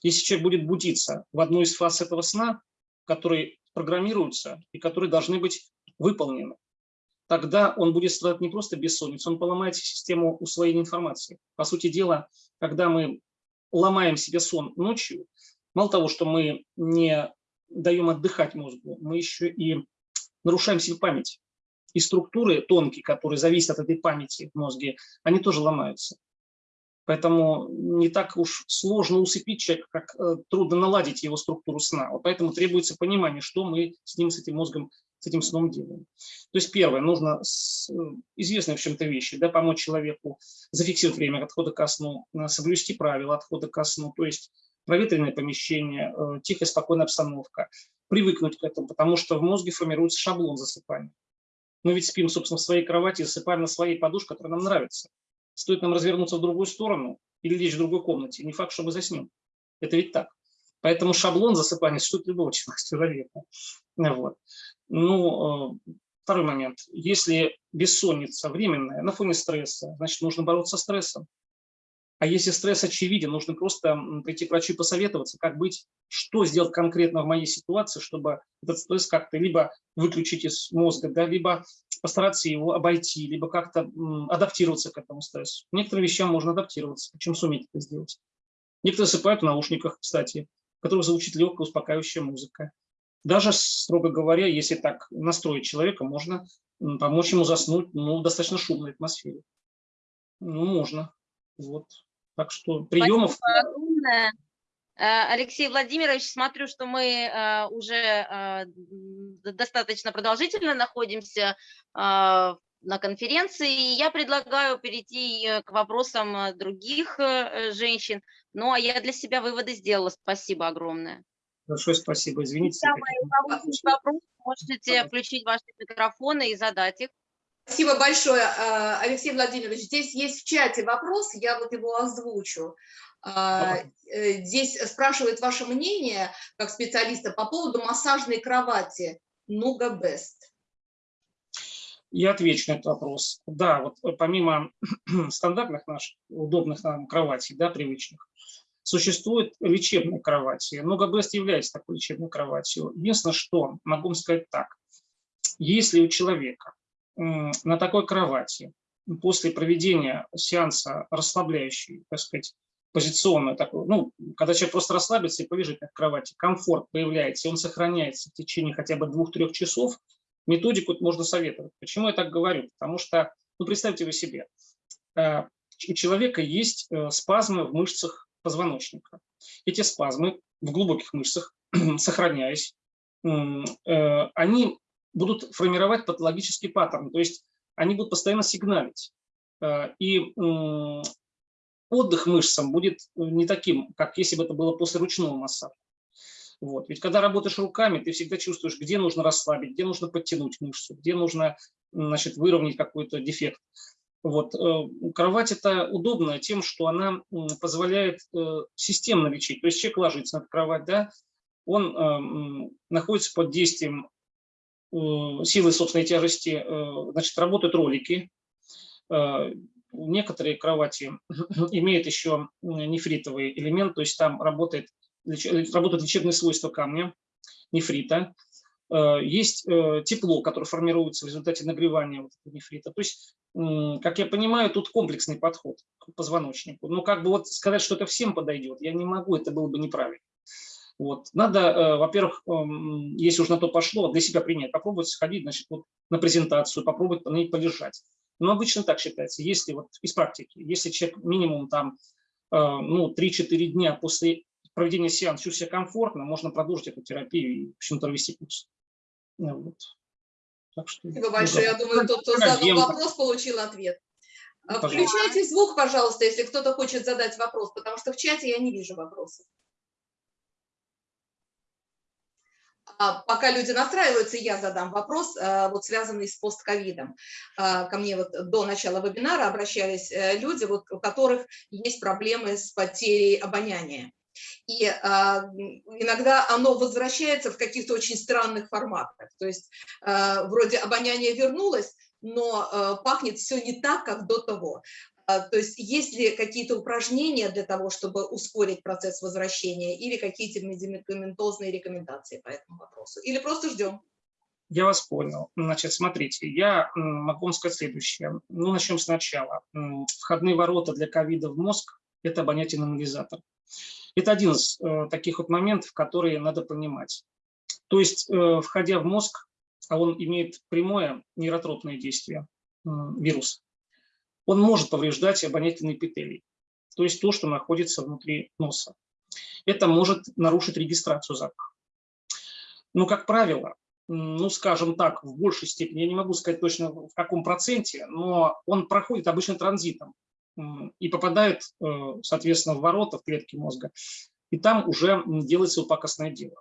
Если человек будет будиться в одну из фаз этого сна, которые программируются и которые должны быть выполнены, тогда он будет страдать не просто бессонницей, он поломает систему усвоения информации. По сути дела, когда мы ломаем себе сон ночью, мало того, что мы не даем отдыхать мозгу, мы еще и нарушаем себе память. И структуры тонкие, которые зависят от этой памяти в мозге, они тоже ломаются. Поэтому не так уж сложно усыпить человека, как э, трудно наладить его структуру сна. Вот поэтому требуется понимание, что мы с ним, с этим мозгом с этим сном делаем. То есть первое, нужно с, э, известные в чем-то вещи, да, помочь человеку зафиксировать время отхода ко сну, э, соблюсти правила отхода ко сну, то есть проветренное помещение, тихая, спокойная обстановка, привыкнуть к этому, потому что в мозге формируется шаблон засыпания. Мы ведь спим, собственно, в своей кровати, засыпаем на своей подушке, которая нам нравится. Стоит нам развернуться в другую сторону, или лечь в другой комнате. Не факт, что мы заснем. Это ведь так. Поэтому шаблон засыпания существует любого человека. Вот. Ну, э, второй момент. Если бессонница временная, на фоне стресса, значит, нужно бороться с стрессом. А если стресс очевиден, нужно просто прийти к врачу и посоветоваться, как быть, что сделать конкретно в моей ситуации, чтобы этот стресс как-то либо выключить из мозга, да, либо постараться его обойти, либо как-то адаптироваться к этому стрессу. Некоторым вещам можно адаптироваться, причем суметь это сделать. Некоторые засыпают в наушниках, кстати, в которых звучит легкая успокаивающая музыка. Даже, строго говоря, если так настроить человека, можно помочь ему заснуть ну, в достаточно шумной атмосфере. Ну, можно. Вот. Так что приемов... Э, Алексей Владимирович, смотрю, что мы э, уже э, достаточно продолжительно находимся на конференции. Я предлагаю перейти к вопросам других женщин. Ну, а я для себя выводы сделала. Спасибо огромное. Большое спасибо. Извините. Вопрос, можете включить ваши микрофоны и задать их. Спасибо большое, Алексей Владимирович. Здесь есть в чате вопрос, я вот его озвучу. А, э, здесь спрашивает ваше мнение, как специалиста, по поводу массажной кровати Нуга Бест. Я отвечу на этот вопрос. Да, вот помимо стандартных наших удобных нам кроватей, да, привычных, существуют лечебные кровати. Нуга Бест является такой лечебной кроватью. Единственное, что могу вам сказать так. Если у человека на такой кровати после проведения сеанса расслабляющий, так сказать, позиционную такую, ну, когда человек просто расслабится и полежит на кровати, комфорт появляется, и он сохраняется в течение хотя бы двух-трех часов, методику можно советовать. Почему я так говорю? Потому что, ну, представьте вы себе, э, у человека есть э, спазмы в мышцах позвоночника. Эти спазмы в глубоких мышцах, сохраняясь, э, они будут формировать патологический паттерн, то есть они будут постоянно сигналить. И отдых мышцам будет не таким, как если бы это было после ручного массажа. Вот. Ведь когда работаешь руками, ты всегда чувствуешь, где нужно расслабить, где нужно подтянуть мышцу, где нужно значит, выровнять какой-то дефект. Вот. Э, кровать это удобная тем, что она позволяет э, системно лечить. То есть человек ложится на кровать, да, он находится под действием Э, силы собственной тяжести, э, значит, работают ролики. Э, некоторые кровати имеют еще нефритовый элемент, то есть там работает, работают лечебные свойства камня, нефрита. Есть тепло, которое формируется в результате нагревания вот нефрита. То есть, как я понимаю, тут комплексный подход к позвоночнику. Но как бы вот сказать, что это всем подойдет, я не могу, это было бы неправильно. Вот. Надо, э, во-первых, эм, если уж на то пошло, для себя принять, попробовать сходить значит, вот, на презентацию, попробовать на ней полежать. Но обычно так считается, если вот из практики, если человек минимум там э, ну, 3-4 дня после проведения сеанса чувствует себя комфортно, можно продолжить эту терапию и, в общем-то, вести курс. Ну вот. Так что, Спасибо большое. Я думаю, тот, кто задал вопрос, получил ответ. Пожалуйста. Включайте звук, пожалуйста, если кто-то хочет задать вопрос, потому что в чате я не вижу вопросов. А, пока люди настраиваются, я задам вопрос, а, вот связанный с постковидом. А, ко мне вот до начала вебинара обращались э, люди, вот, у которых есть проблемы с потерей обоняния. И э, иногда оно возвращается в каких-то очень странных форматах. То есть э, вроде обоняние вернулось, но э, пахнет все не так, как до того. А, то есть есть ли какие-то упражнения для того, чтобы ускорить процесс возвращения или какие-то медикаментозные рекомендации по этому вопросу? Или просто ждем? Я вас понял. Значит, смотрите, я могу вам сказать следующее. Ну, начнем сначала. Входные ворота для ковида в мозг – это обонятельный анализатор. Это один из э, таких вот моментов, которые надо понимать. То есть, э, входя в мозг, а он имеет прямое нейротропное действие, э, вирус, он может повреждать обонятельные эпителий, то есть то, что находится внутри носа. Это может нарушить регистрацию запаха. Но, как правило, ну, скажем так, в большей степени, я не могу сказать точно в каком проценте, но он проходит обычно транзитом и попадает, э, соответственно, в ворота, в клетки мозга, и там уже делается упакостное дело.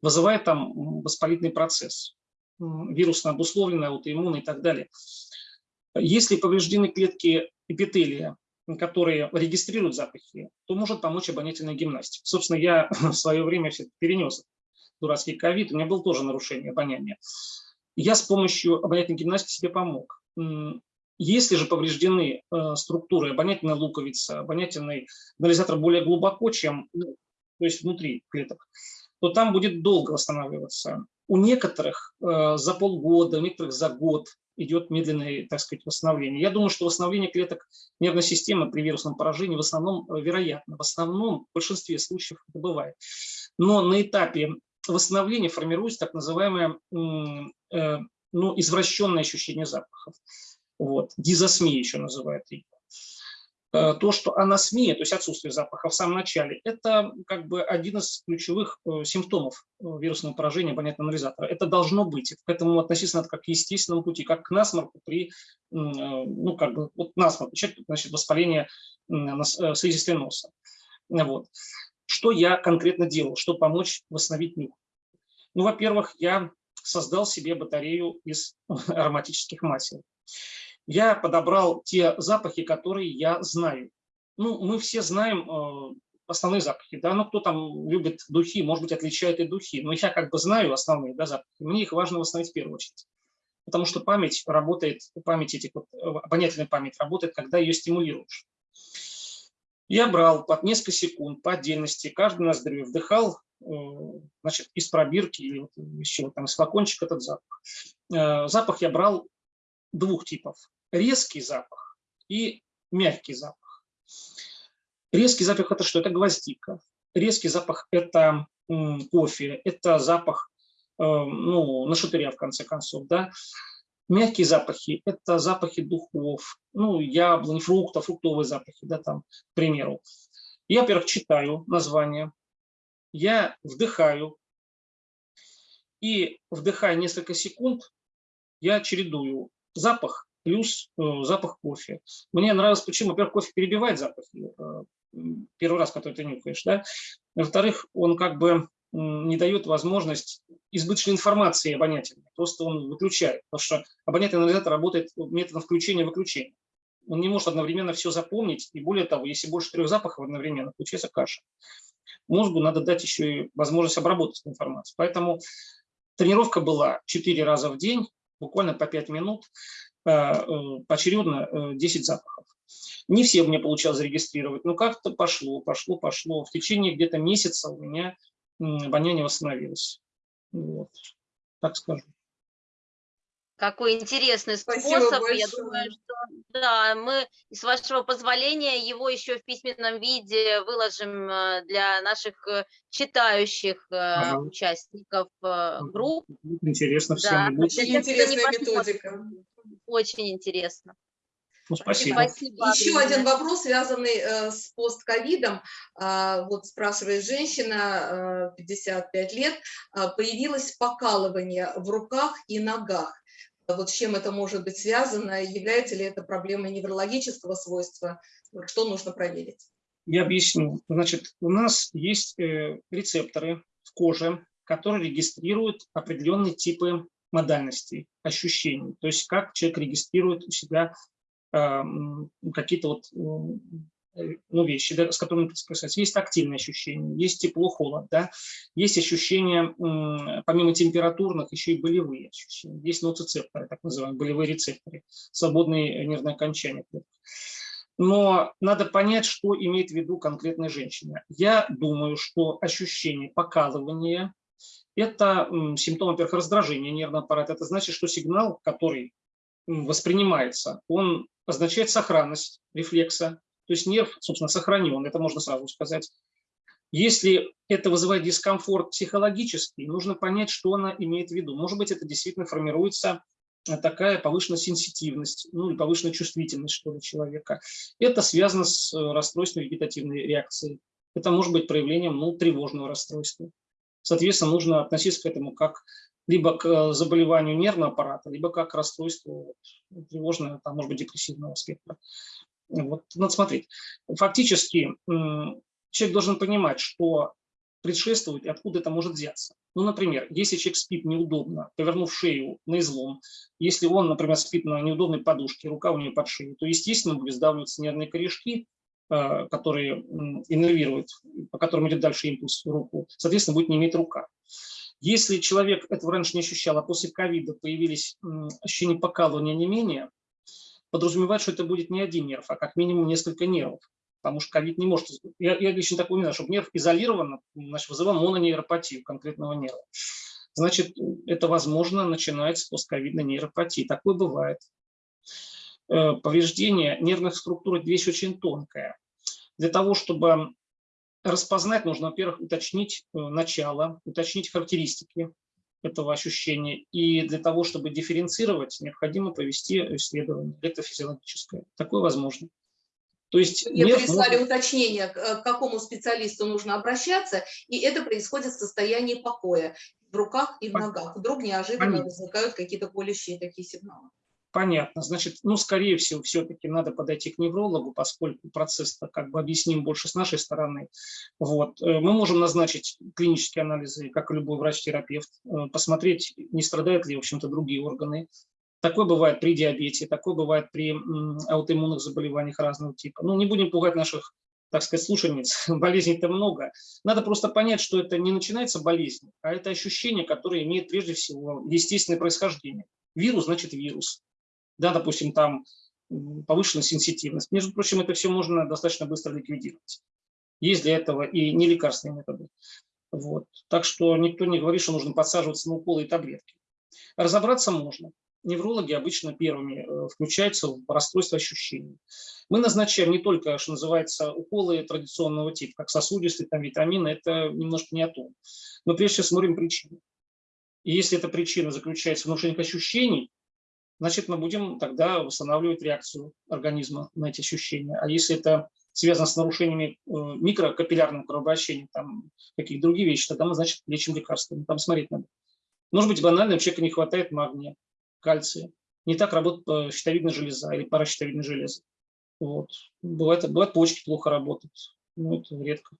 Вызывает там воспалительный процесс, вирусно обусловленный, аутоиммунный и так далее. Если повреждены клетки эпителия, которые регистрируют запахи, то может помочь обонятельная гимнастика. Собственно, я в свое время все перенес дурацкий ковид, у меня было тоже нарушение обоняния. Я с помощью обонятельной гимнастики себе помог. Если же повреждены э, структуры обонятельной луковицы, обонятельный анализатор более глубоко, чем ну, то есть внутри клеток, то там будет долго восстанавливаться. У некоторых э, за полгода, у некоторых за год идет медленное, так сказать, восстановление. Я думаю, что восстановление клеток нервной системы при вирусном поражении в основном э, вероятно. В основном, в большинстве случаев это бывает. Но на этапе восстановления формируется так называемое э, ну, извращенное ощущение запахов. Вот. Дизосмия еще называют ее. Э, то, что анасмия, то есть отсутствие запаха в самом начале, это как бы один из ключевых э, симптомов э, вирусного поражения абонентного анализатора. Это должно быть. К этому относиться надо как к естественному пути, как к насморку при, ну, как бы, вот насморк, значит, воспаление слизистой носа. Вот. Что я конкретно делал, чтобы помочь восстановить нюх? Ну, во-первых, я создал себе батарею из ароматических масел я подобрал те запахи, которые я знаю. Ну, мы все знаем э, основные запахи, да, ну, кто там любит духи, может быть, отличает и духи, но я как бы знаю основные, да, запахи, мне их важно восстановить в первую очередь. Потому что память работает, память этих, вот, э, обонятельная память работает, когда ее стимулируешь. Я брал под несколько секунд по отдельности, каждый ноздрю вдыхал, э, значит, из пробирки или еще там из флакончика этот запах. Запах я брал двух типов резкий запах и мягкий запах. Резкий запах – это что? Это гвоздика. Резкий запах – это кофе, это запах э, ну, на шатыря, в конце концов. Да? Мягкие запахи – это запахи духов, ну, яблонь, фруктов, фруктовые запахи, да, там, к примеру. Я, во-первых, читаю название, я вдыхаю, и вдыхая несколько секунд, я чередую запах плюс э, запах кофе. Мне нравилось, почему, во-первых, кофе перебивает запах, э, первый раз, который ты нюхаешь, да. Во-вторых, он как бы не дает возможность избыточной информации обонятельной, просто он выключает, потому что обонятельный анализатор работает методом включения-выключения. Он не может одновременно все запомнить, и более того, если больше трех запахов одновременно, получается каша. Мозгу надо дать еще и возможность обработать информацию. Поэтому тренировка была 4 раза в день, буквально по 5 минут. Э, э, поочередно 10 э, запахов. Не все мне получалось зарегистрировать, но как-то пошло, пошло, пошло. В течение где-то месяца у меня обоняние восстановилось. Вот, так скажу. Какой интересный способ. Я думаю, что да, мы, с вашего позволения, его еще в письменном виде выложим для наших читающих ага. участников групп. Интересно всем. Да, Очень интересная методика. Очень интересно. Ну, спасибо. спасибо. Еще один вопрос, связанный э, с постковидом. Э, вот спрашивает женщина, э, 55 лет, э, появилось покалывание в руках и ногах. Вот с чем это может быть связано? Является ли это проблемой неврологического свойства? Что нужно проверить? Я объясню. Значит, у нас есть э, рецепторы в коже, которые регистрируют определенные типы модальностей, ощущений. То есть как человек регистрирует у себя э, какие-то вот э, ну, вещи, да, с которыми соприкасается. Есть тактильные ощущения, есть тепло-холод, да, есть ощущения, помимо температурных, еще и болевые ощущения. Есть ноцицепторы, так называемые болевые рецепторы, свободные нервные окончания. Но надо понять, что имеет в виду конкретная женщина. Я думаю, что ощущение покалывания, это симптом, во-первых, раздражения нервного аппарата. Это значит, что сигнал, который воспринимается, он означает сохранность рефлекса. То есть нерв, собственно, сохранен, это можно сразу сказать. Если это вызывает дискомфорт психологический, нужно понять, что она имеет в виду. Может быть, это действительно формируется э, такая повышенная сенситивность, ну или повышенная чувствительность что ли, человека. Это связано с э, расстройством вегетативной реакции. Это может быть проявлением ну, тревожного расстройства. Соответственно, нужно относиться к этому как либо к э, заболеванию нервного аппарата, либо как к расстройству тревожного, там, может быть, депрессивного спектра. Вот, надо смотреть. Фактически человек должен понимать, что предшествует и откуда это может взяться. Ну, например, если человек спит неудобно, повернув шею на излом, если он, например, спит на неудобной подушке, рука у него под шеей, то, естественно, будут сдавливаться нервные корешки, которые иннервируют, по которым идет дальше импульс в руку, соответственно, будет не иметь рука. Если человек этого раньше не ощущал, а после ковида появились ощущения покалывания не менее, подразумевает, что это будет не один нерв, а как минимум несколько нервов потому что ковид не может... Я, я лично так знаю, чтобы нерв изолирован, значит, вызывал мононейропатию конкретного нерва. Значит, это возможно начинается с постковидной нейропатии. Такое бывает. Э, повреждение нервных структур – это вещь очень тонкая. Для того, чтобы распознать, нужно, во-первых, уточнить э, начало, уточнить характеристики этого ощущения. И для того, чтобы дифференцировать, необходимо провести исследование электрофизиологическое. Такое возможно. То есть Мне прислали может... уточнение, э, к какому специалисту нужно обращаться, и это происходит в состоянии покоя, в руках и в ногах. Вдруг неожиданно Понятно. возникают какие-то колющие такие сигналы. Понятно. Значит, ну, скорее всего, все-таки надо подойти к неврологу, поскольку процесс как бы объясним больше с нашей стороны. Вот. Э, мы можем назначить клинические анализы, как и любой врач-терапевт, э, посмотреть, не страдают ли, в общем-то, другие органы, Такое бывает при диабете, такое бывает при аутоиммунных заболеваниях разного типа. Ну, не будем пугать наших, так сказать, слушательниц, болезней-то много. Надо просто понять, что это не начинается болезнь, а это ощущение, которое имеет прежде всего естественное происхождение. Вирус значит вирус. Да, допустим, там повышенная сенситивность. Между прочим, это все можно достаточно быстро ликвидировать. Есть для этого и нелекарственные методы. Вот. Так что никто не говорит, что нужно подсаживаться на уколы и таблетки. Разобраться можно неврологи обычно первыми э, включаются в расстройство ощущений. Мы назначаем не только, что называется, уколы традиционного типа, как сосудистые, там, витамины, это немножко не о том. Но прежде всего смотрим причину. И если эта причина заключается в нарушениях ощущений, значит, мы будем тогда восстанавливать реакцию организма на эти ощущения. А если это связано с нарушениями э, микрокапиллярного кровообращения, там какие-то другие вещи, тогда мы, значит, лечим лекарствами. Там смотреть надо. Может быть, банально, у человека не хватает магния кальция. Не так работает щитовидная железа или паращитовидная железа. Вот. Бывает, бывает почки плохо работают. Ну, это редко,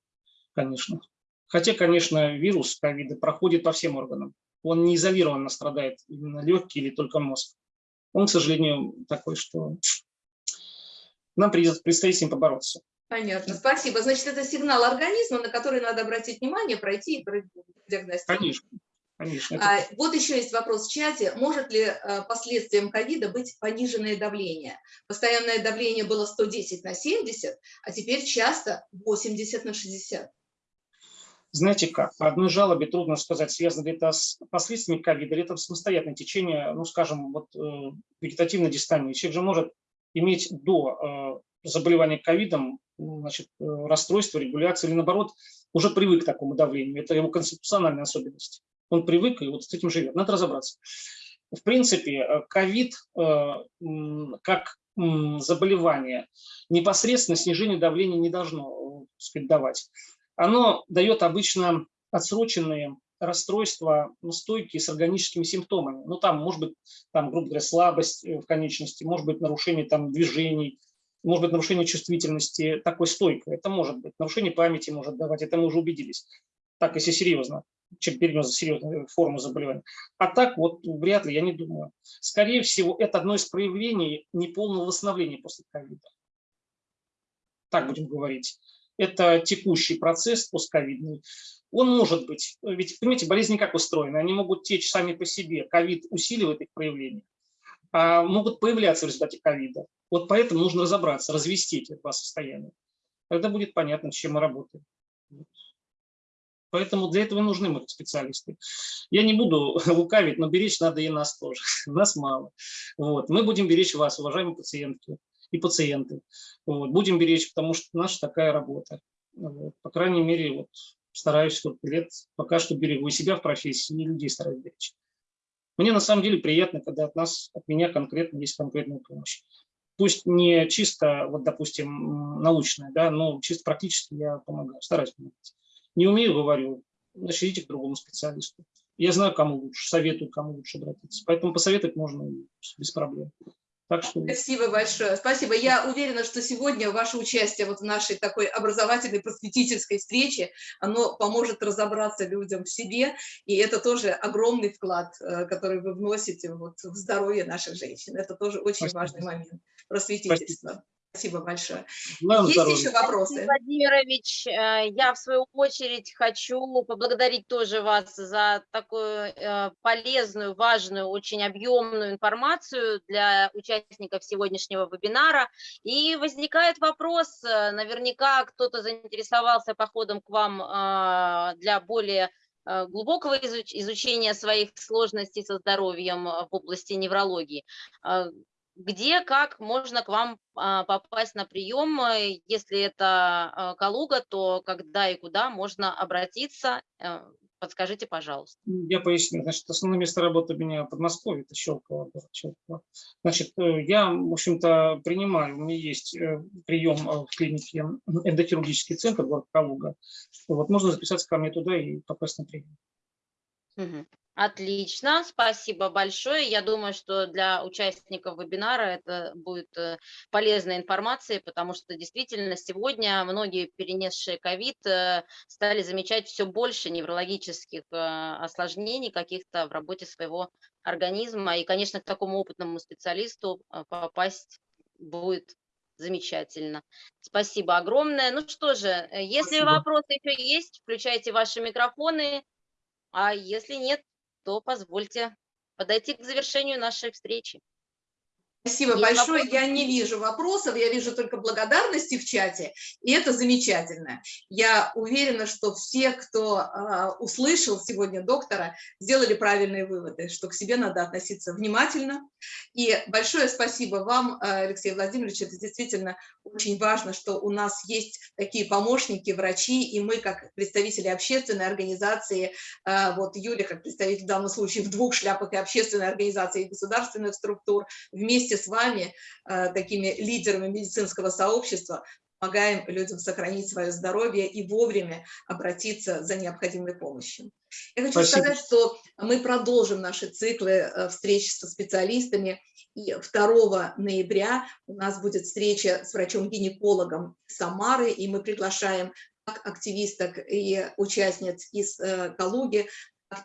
конечно. Хотя, конечно, вирус ковида проходит по всем органам. Он не изолированно страдает именно легкие или только мозг. Он, к сожалению, такой, что нам придется, предстоит с ним побороться. Понятно, спасибо. Значит, это сигнал организма, на который надо обратить внимание, пройти и диагностировать. Конечно. Конечно. А, вот еще есть вопрос в чате. Может ли а, последствием ковида быть пониженное давление? Постоянное давление было 110 на 70, а теперь часто 80 на 60. Знаете как, по одной жалобе трудно сказать, связано ли это с последствиями ковида, или это самостоятельное течение, ну, скажем, вот, э, вегетативной дистонии. Человек же может иметь до э, заболевания ковидом значит, э, расстройство, регуляцию, или наоборот, уже привык к такому давлению. Это его конституциональная особенность. Он привык и вот с этим живет. Надо разобраться. В принципе, э, ковид э, как заболевание непосредственно снижение давления не должно сказать, давать. Оно дает обычно отсроченные расстройства, ну, стойкие с органическими симптомами. Ну, там, может быть, там, грубо говоря, слабость э, в конечности, может быть, нарушение там, движений, может быть, нарушение чувствительности такой стойкой. Это может быть. Нарушение памяти может давать, это мы уже убедились. Так, если серьезно чем перенес серьезную форму заболевания. А так вот вряд ли, я не думаю. Скорее всего, это одно из проявлений неполного восстановления после ковида. Так будем говорить. Это текущий процесс постковидный. Он может быть, ведь, понимаете, болезни как устроены? Они могут течь сами по себе. Ковид усиливает их проявление. А могут появляться в результате ковида. Вот поэтому нужно разобраться, развести эти два состояния. Тогда будет понятно, с чем мы работаем. Поэтому для этого нужны мы специалисты. Я не буду лукавить, но беречь надо и нас тоже. Нас мало. Вот. Мы будем беречь вас, уважаемые пациентки и пациенты. Вот. Будем беречь, потому что наша такая работа. Вот. По крайней мере, вот, стараюсь сколько лет, пока что берегу и себя в профессии, и людей стараюсь беречь. Мне на самом деле приятно, когда от нас, от меня конкретно есть конкретная помощь. Пусть не чисто, вот, допустим, научная, да, но чисто практически я помогаю, стараюсь помогать. Не умею, говорю, значит, к другому специалисту. Я знаю, кому лучше, советую, кому лучше обратиться. Поэтому посоветовать можно без проблем. Так что... Спасибо большое. Спасибо. Я уверена, что сегодня ваше участие вот в нашей такой образовательной просветительской встрече, оно поможет разобраться людям в себе, и это тоже огромный вклад, э, который вы вносите вот в здоровье наших женщин. Это тоже очень Спасибо. важный момент просветительства. Спасибо. Спасибо большое. Вам Есть здоровья. еще вопросы? Владимирович, э, я в свою очередь хочу поблагодарить тоже вас за такую э, полезную, важную, очень объемную информацию для участников сегодняшнего вебинара. И возникает вопрос, э, наверняка кто-то заинтересовался походом к вам для более глубокого изучения своих сложностей со здоровьем в области неврологии где, как можно к вам а, попасть на прием, э, если это а, Калуга, то когда и куда можно обратиться, э, подскажите, пожалуйста. Я поясню. Значит, основное место работы у меня в Подмосковье, это Щелково. Значит, э, я, в общем-то, принимаю, у меня есть прием в клинике эндохирургический центр, город Калуга. Вот, можно записаться ко мне туда и попасть на прием. Угу. Отлично, спасибо большое. Я думаю, что для участников вебинара это будет э, полезной информацией, потому что действительно сегодня многие перенесшие ковид э, стали замечать все больше неврологических э, осложнений каких-то в работе своего организма. И, конечно, к такому опытному специалисту попасть будет замечательно. Спасибо огромное. Ну что же, если Спасибо. вопросы еще есть, включайте ваши микрофоны. А если нет, то позвольте подойти к завершению нашей встречи. Спасибо Есть большое. Вопросы? Я не вижу вопросов, я вижу только благодарности в чате, и это замечательно. Я уверена, что все, кто э, услышал сегодня доктора, сделали правильные выводы, что к себе надо относиться внимательно. И большое спасибо вам, а, Алексей Владимирович, это действительно очень важно, что у нас есть такие помощники, врачи, и мы, как представители общественной организации, э, вот Юля, как представитель в данном случае в двух шляпах и общественной организации, и государственных структур, вместе с вами, э, такими лидерами медицинского сообщества, помогаем людям сохранить свое здоровье и вовремя обратиться за необходимой помощью. Я хочу Спасибо. сказать, что мы продолжим наши циклы э, встреч со специалистами. И 2 ноября у нас будет встреча с врачом-гинекологом Самары, и мы приглашаем как активисток и участниц из э, Калуги,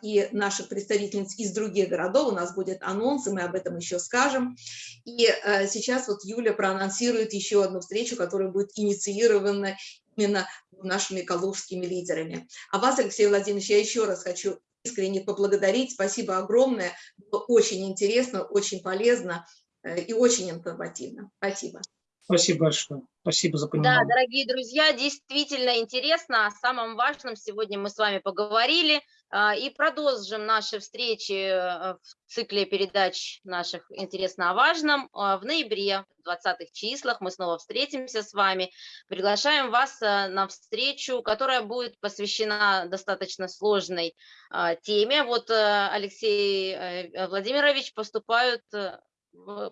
и наших представительниц из других городов. У нас будет анонс, и мы об этом еще скажем. И э, сейчас вот Юля проанонсирует еще одну встречу, которая будет инициирована именно нашими калужскими лидерами. А вас, Алексей Владимирович, я еще раз хочу искренне поблагодарить. Спасибо огромное. Было очень интересно, очень полезно э, и очень информативно. Спасибо. Спасибо большое. Спасибо за понимание. Да, дорогие друзья, действительно интересно. О самом важном сегодня мы с вами поговорили. А, и продолжим наши встречи э, в цикле передач наших «Интересно о важном». А, в ноябре, в 20 числах мы снова встретимся с вами. Приглашаем вас э, на встречу, которая будет посвящена достаточно сложной а, теме. Вот э, Алексей Владимирович поступают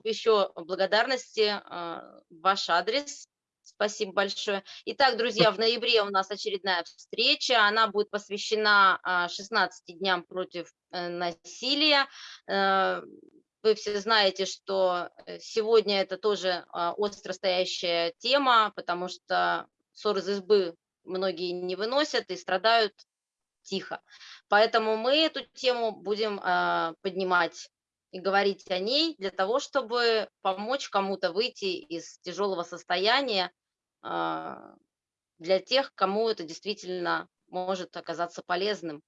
еще благодарности в ваш адрес Спасибо большое. Итак, друзья, в ноябре у нас очередная встреча. Она будет посвящена 16 а, дням против э, насилия. Э, вы все знаете, что э, сегодня это тоже а, остро стоящая тема, потому что ссор из избы многие не выносят и страдают тихо. Поэтому мы эту тему будем а, поднимать и говорить о ней для того, чтобы помочь кому-то выйти из тяжелого состояния а, для тех, кому это действительно может оказаться полезным.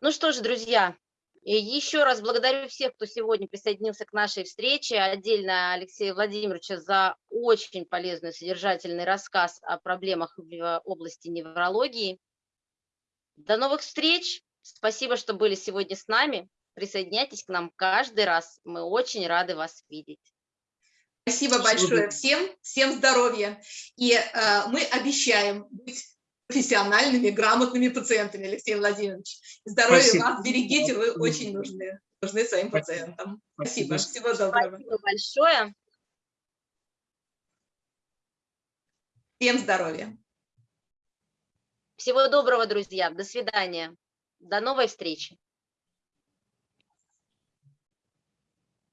Ну что ж, друзья, еще раз благодарю всех, кто сегодня присоединился к нашей встрече. Отдельно Алексея Владимировича за очень полезный, содержательный рассказ о проблемах в области неврологии. До новых встреч! Спасибо, что были сегодня с нами. Присоединяйтесь к нам каждый раз. Мы очень рады вас видеть. Спасибо большое всем, всем здоровья. И э, мы обещаем быть профессиональными, грамотными пациентами, Алексей Владимирович. Здоровья Спасибо. вас, берегите, вы очень нужны, нужны своим пациентам. Спасибо. Спасибо. Всего доброго. Спасибо большое. Всем здоровья. Всего доброго, друзья. До свидания. До новой встречи.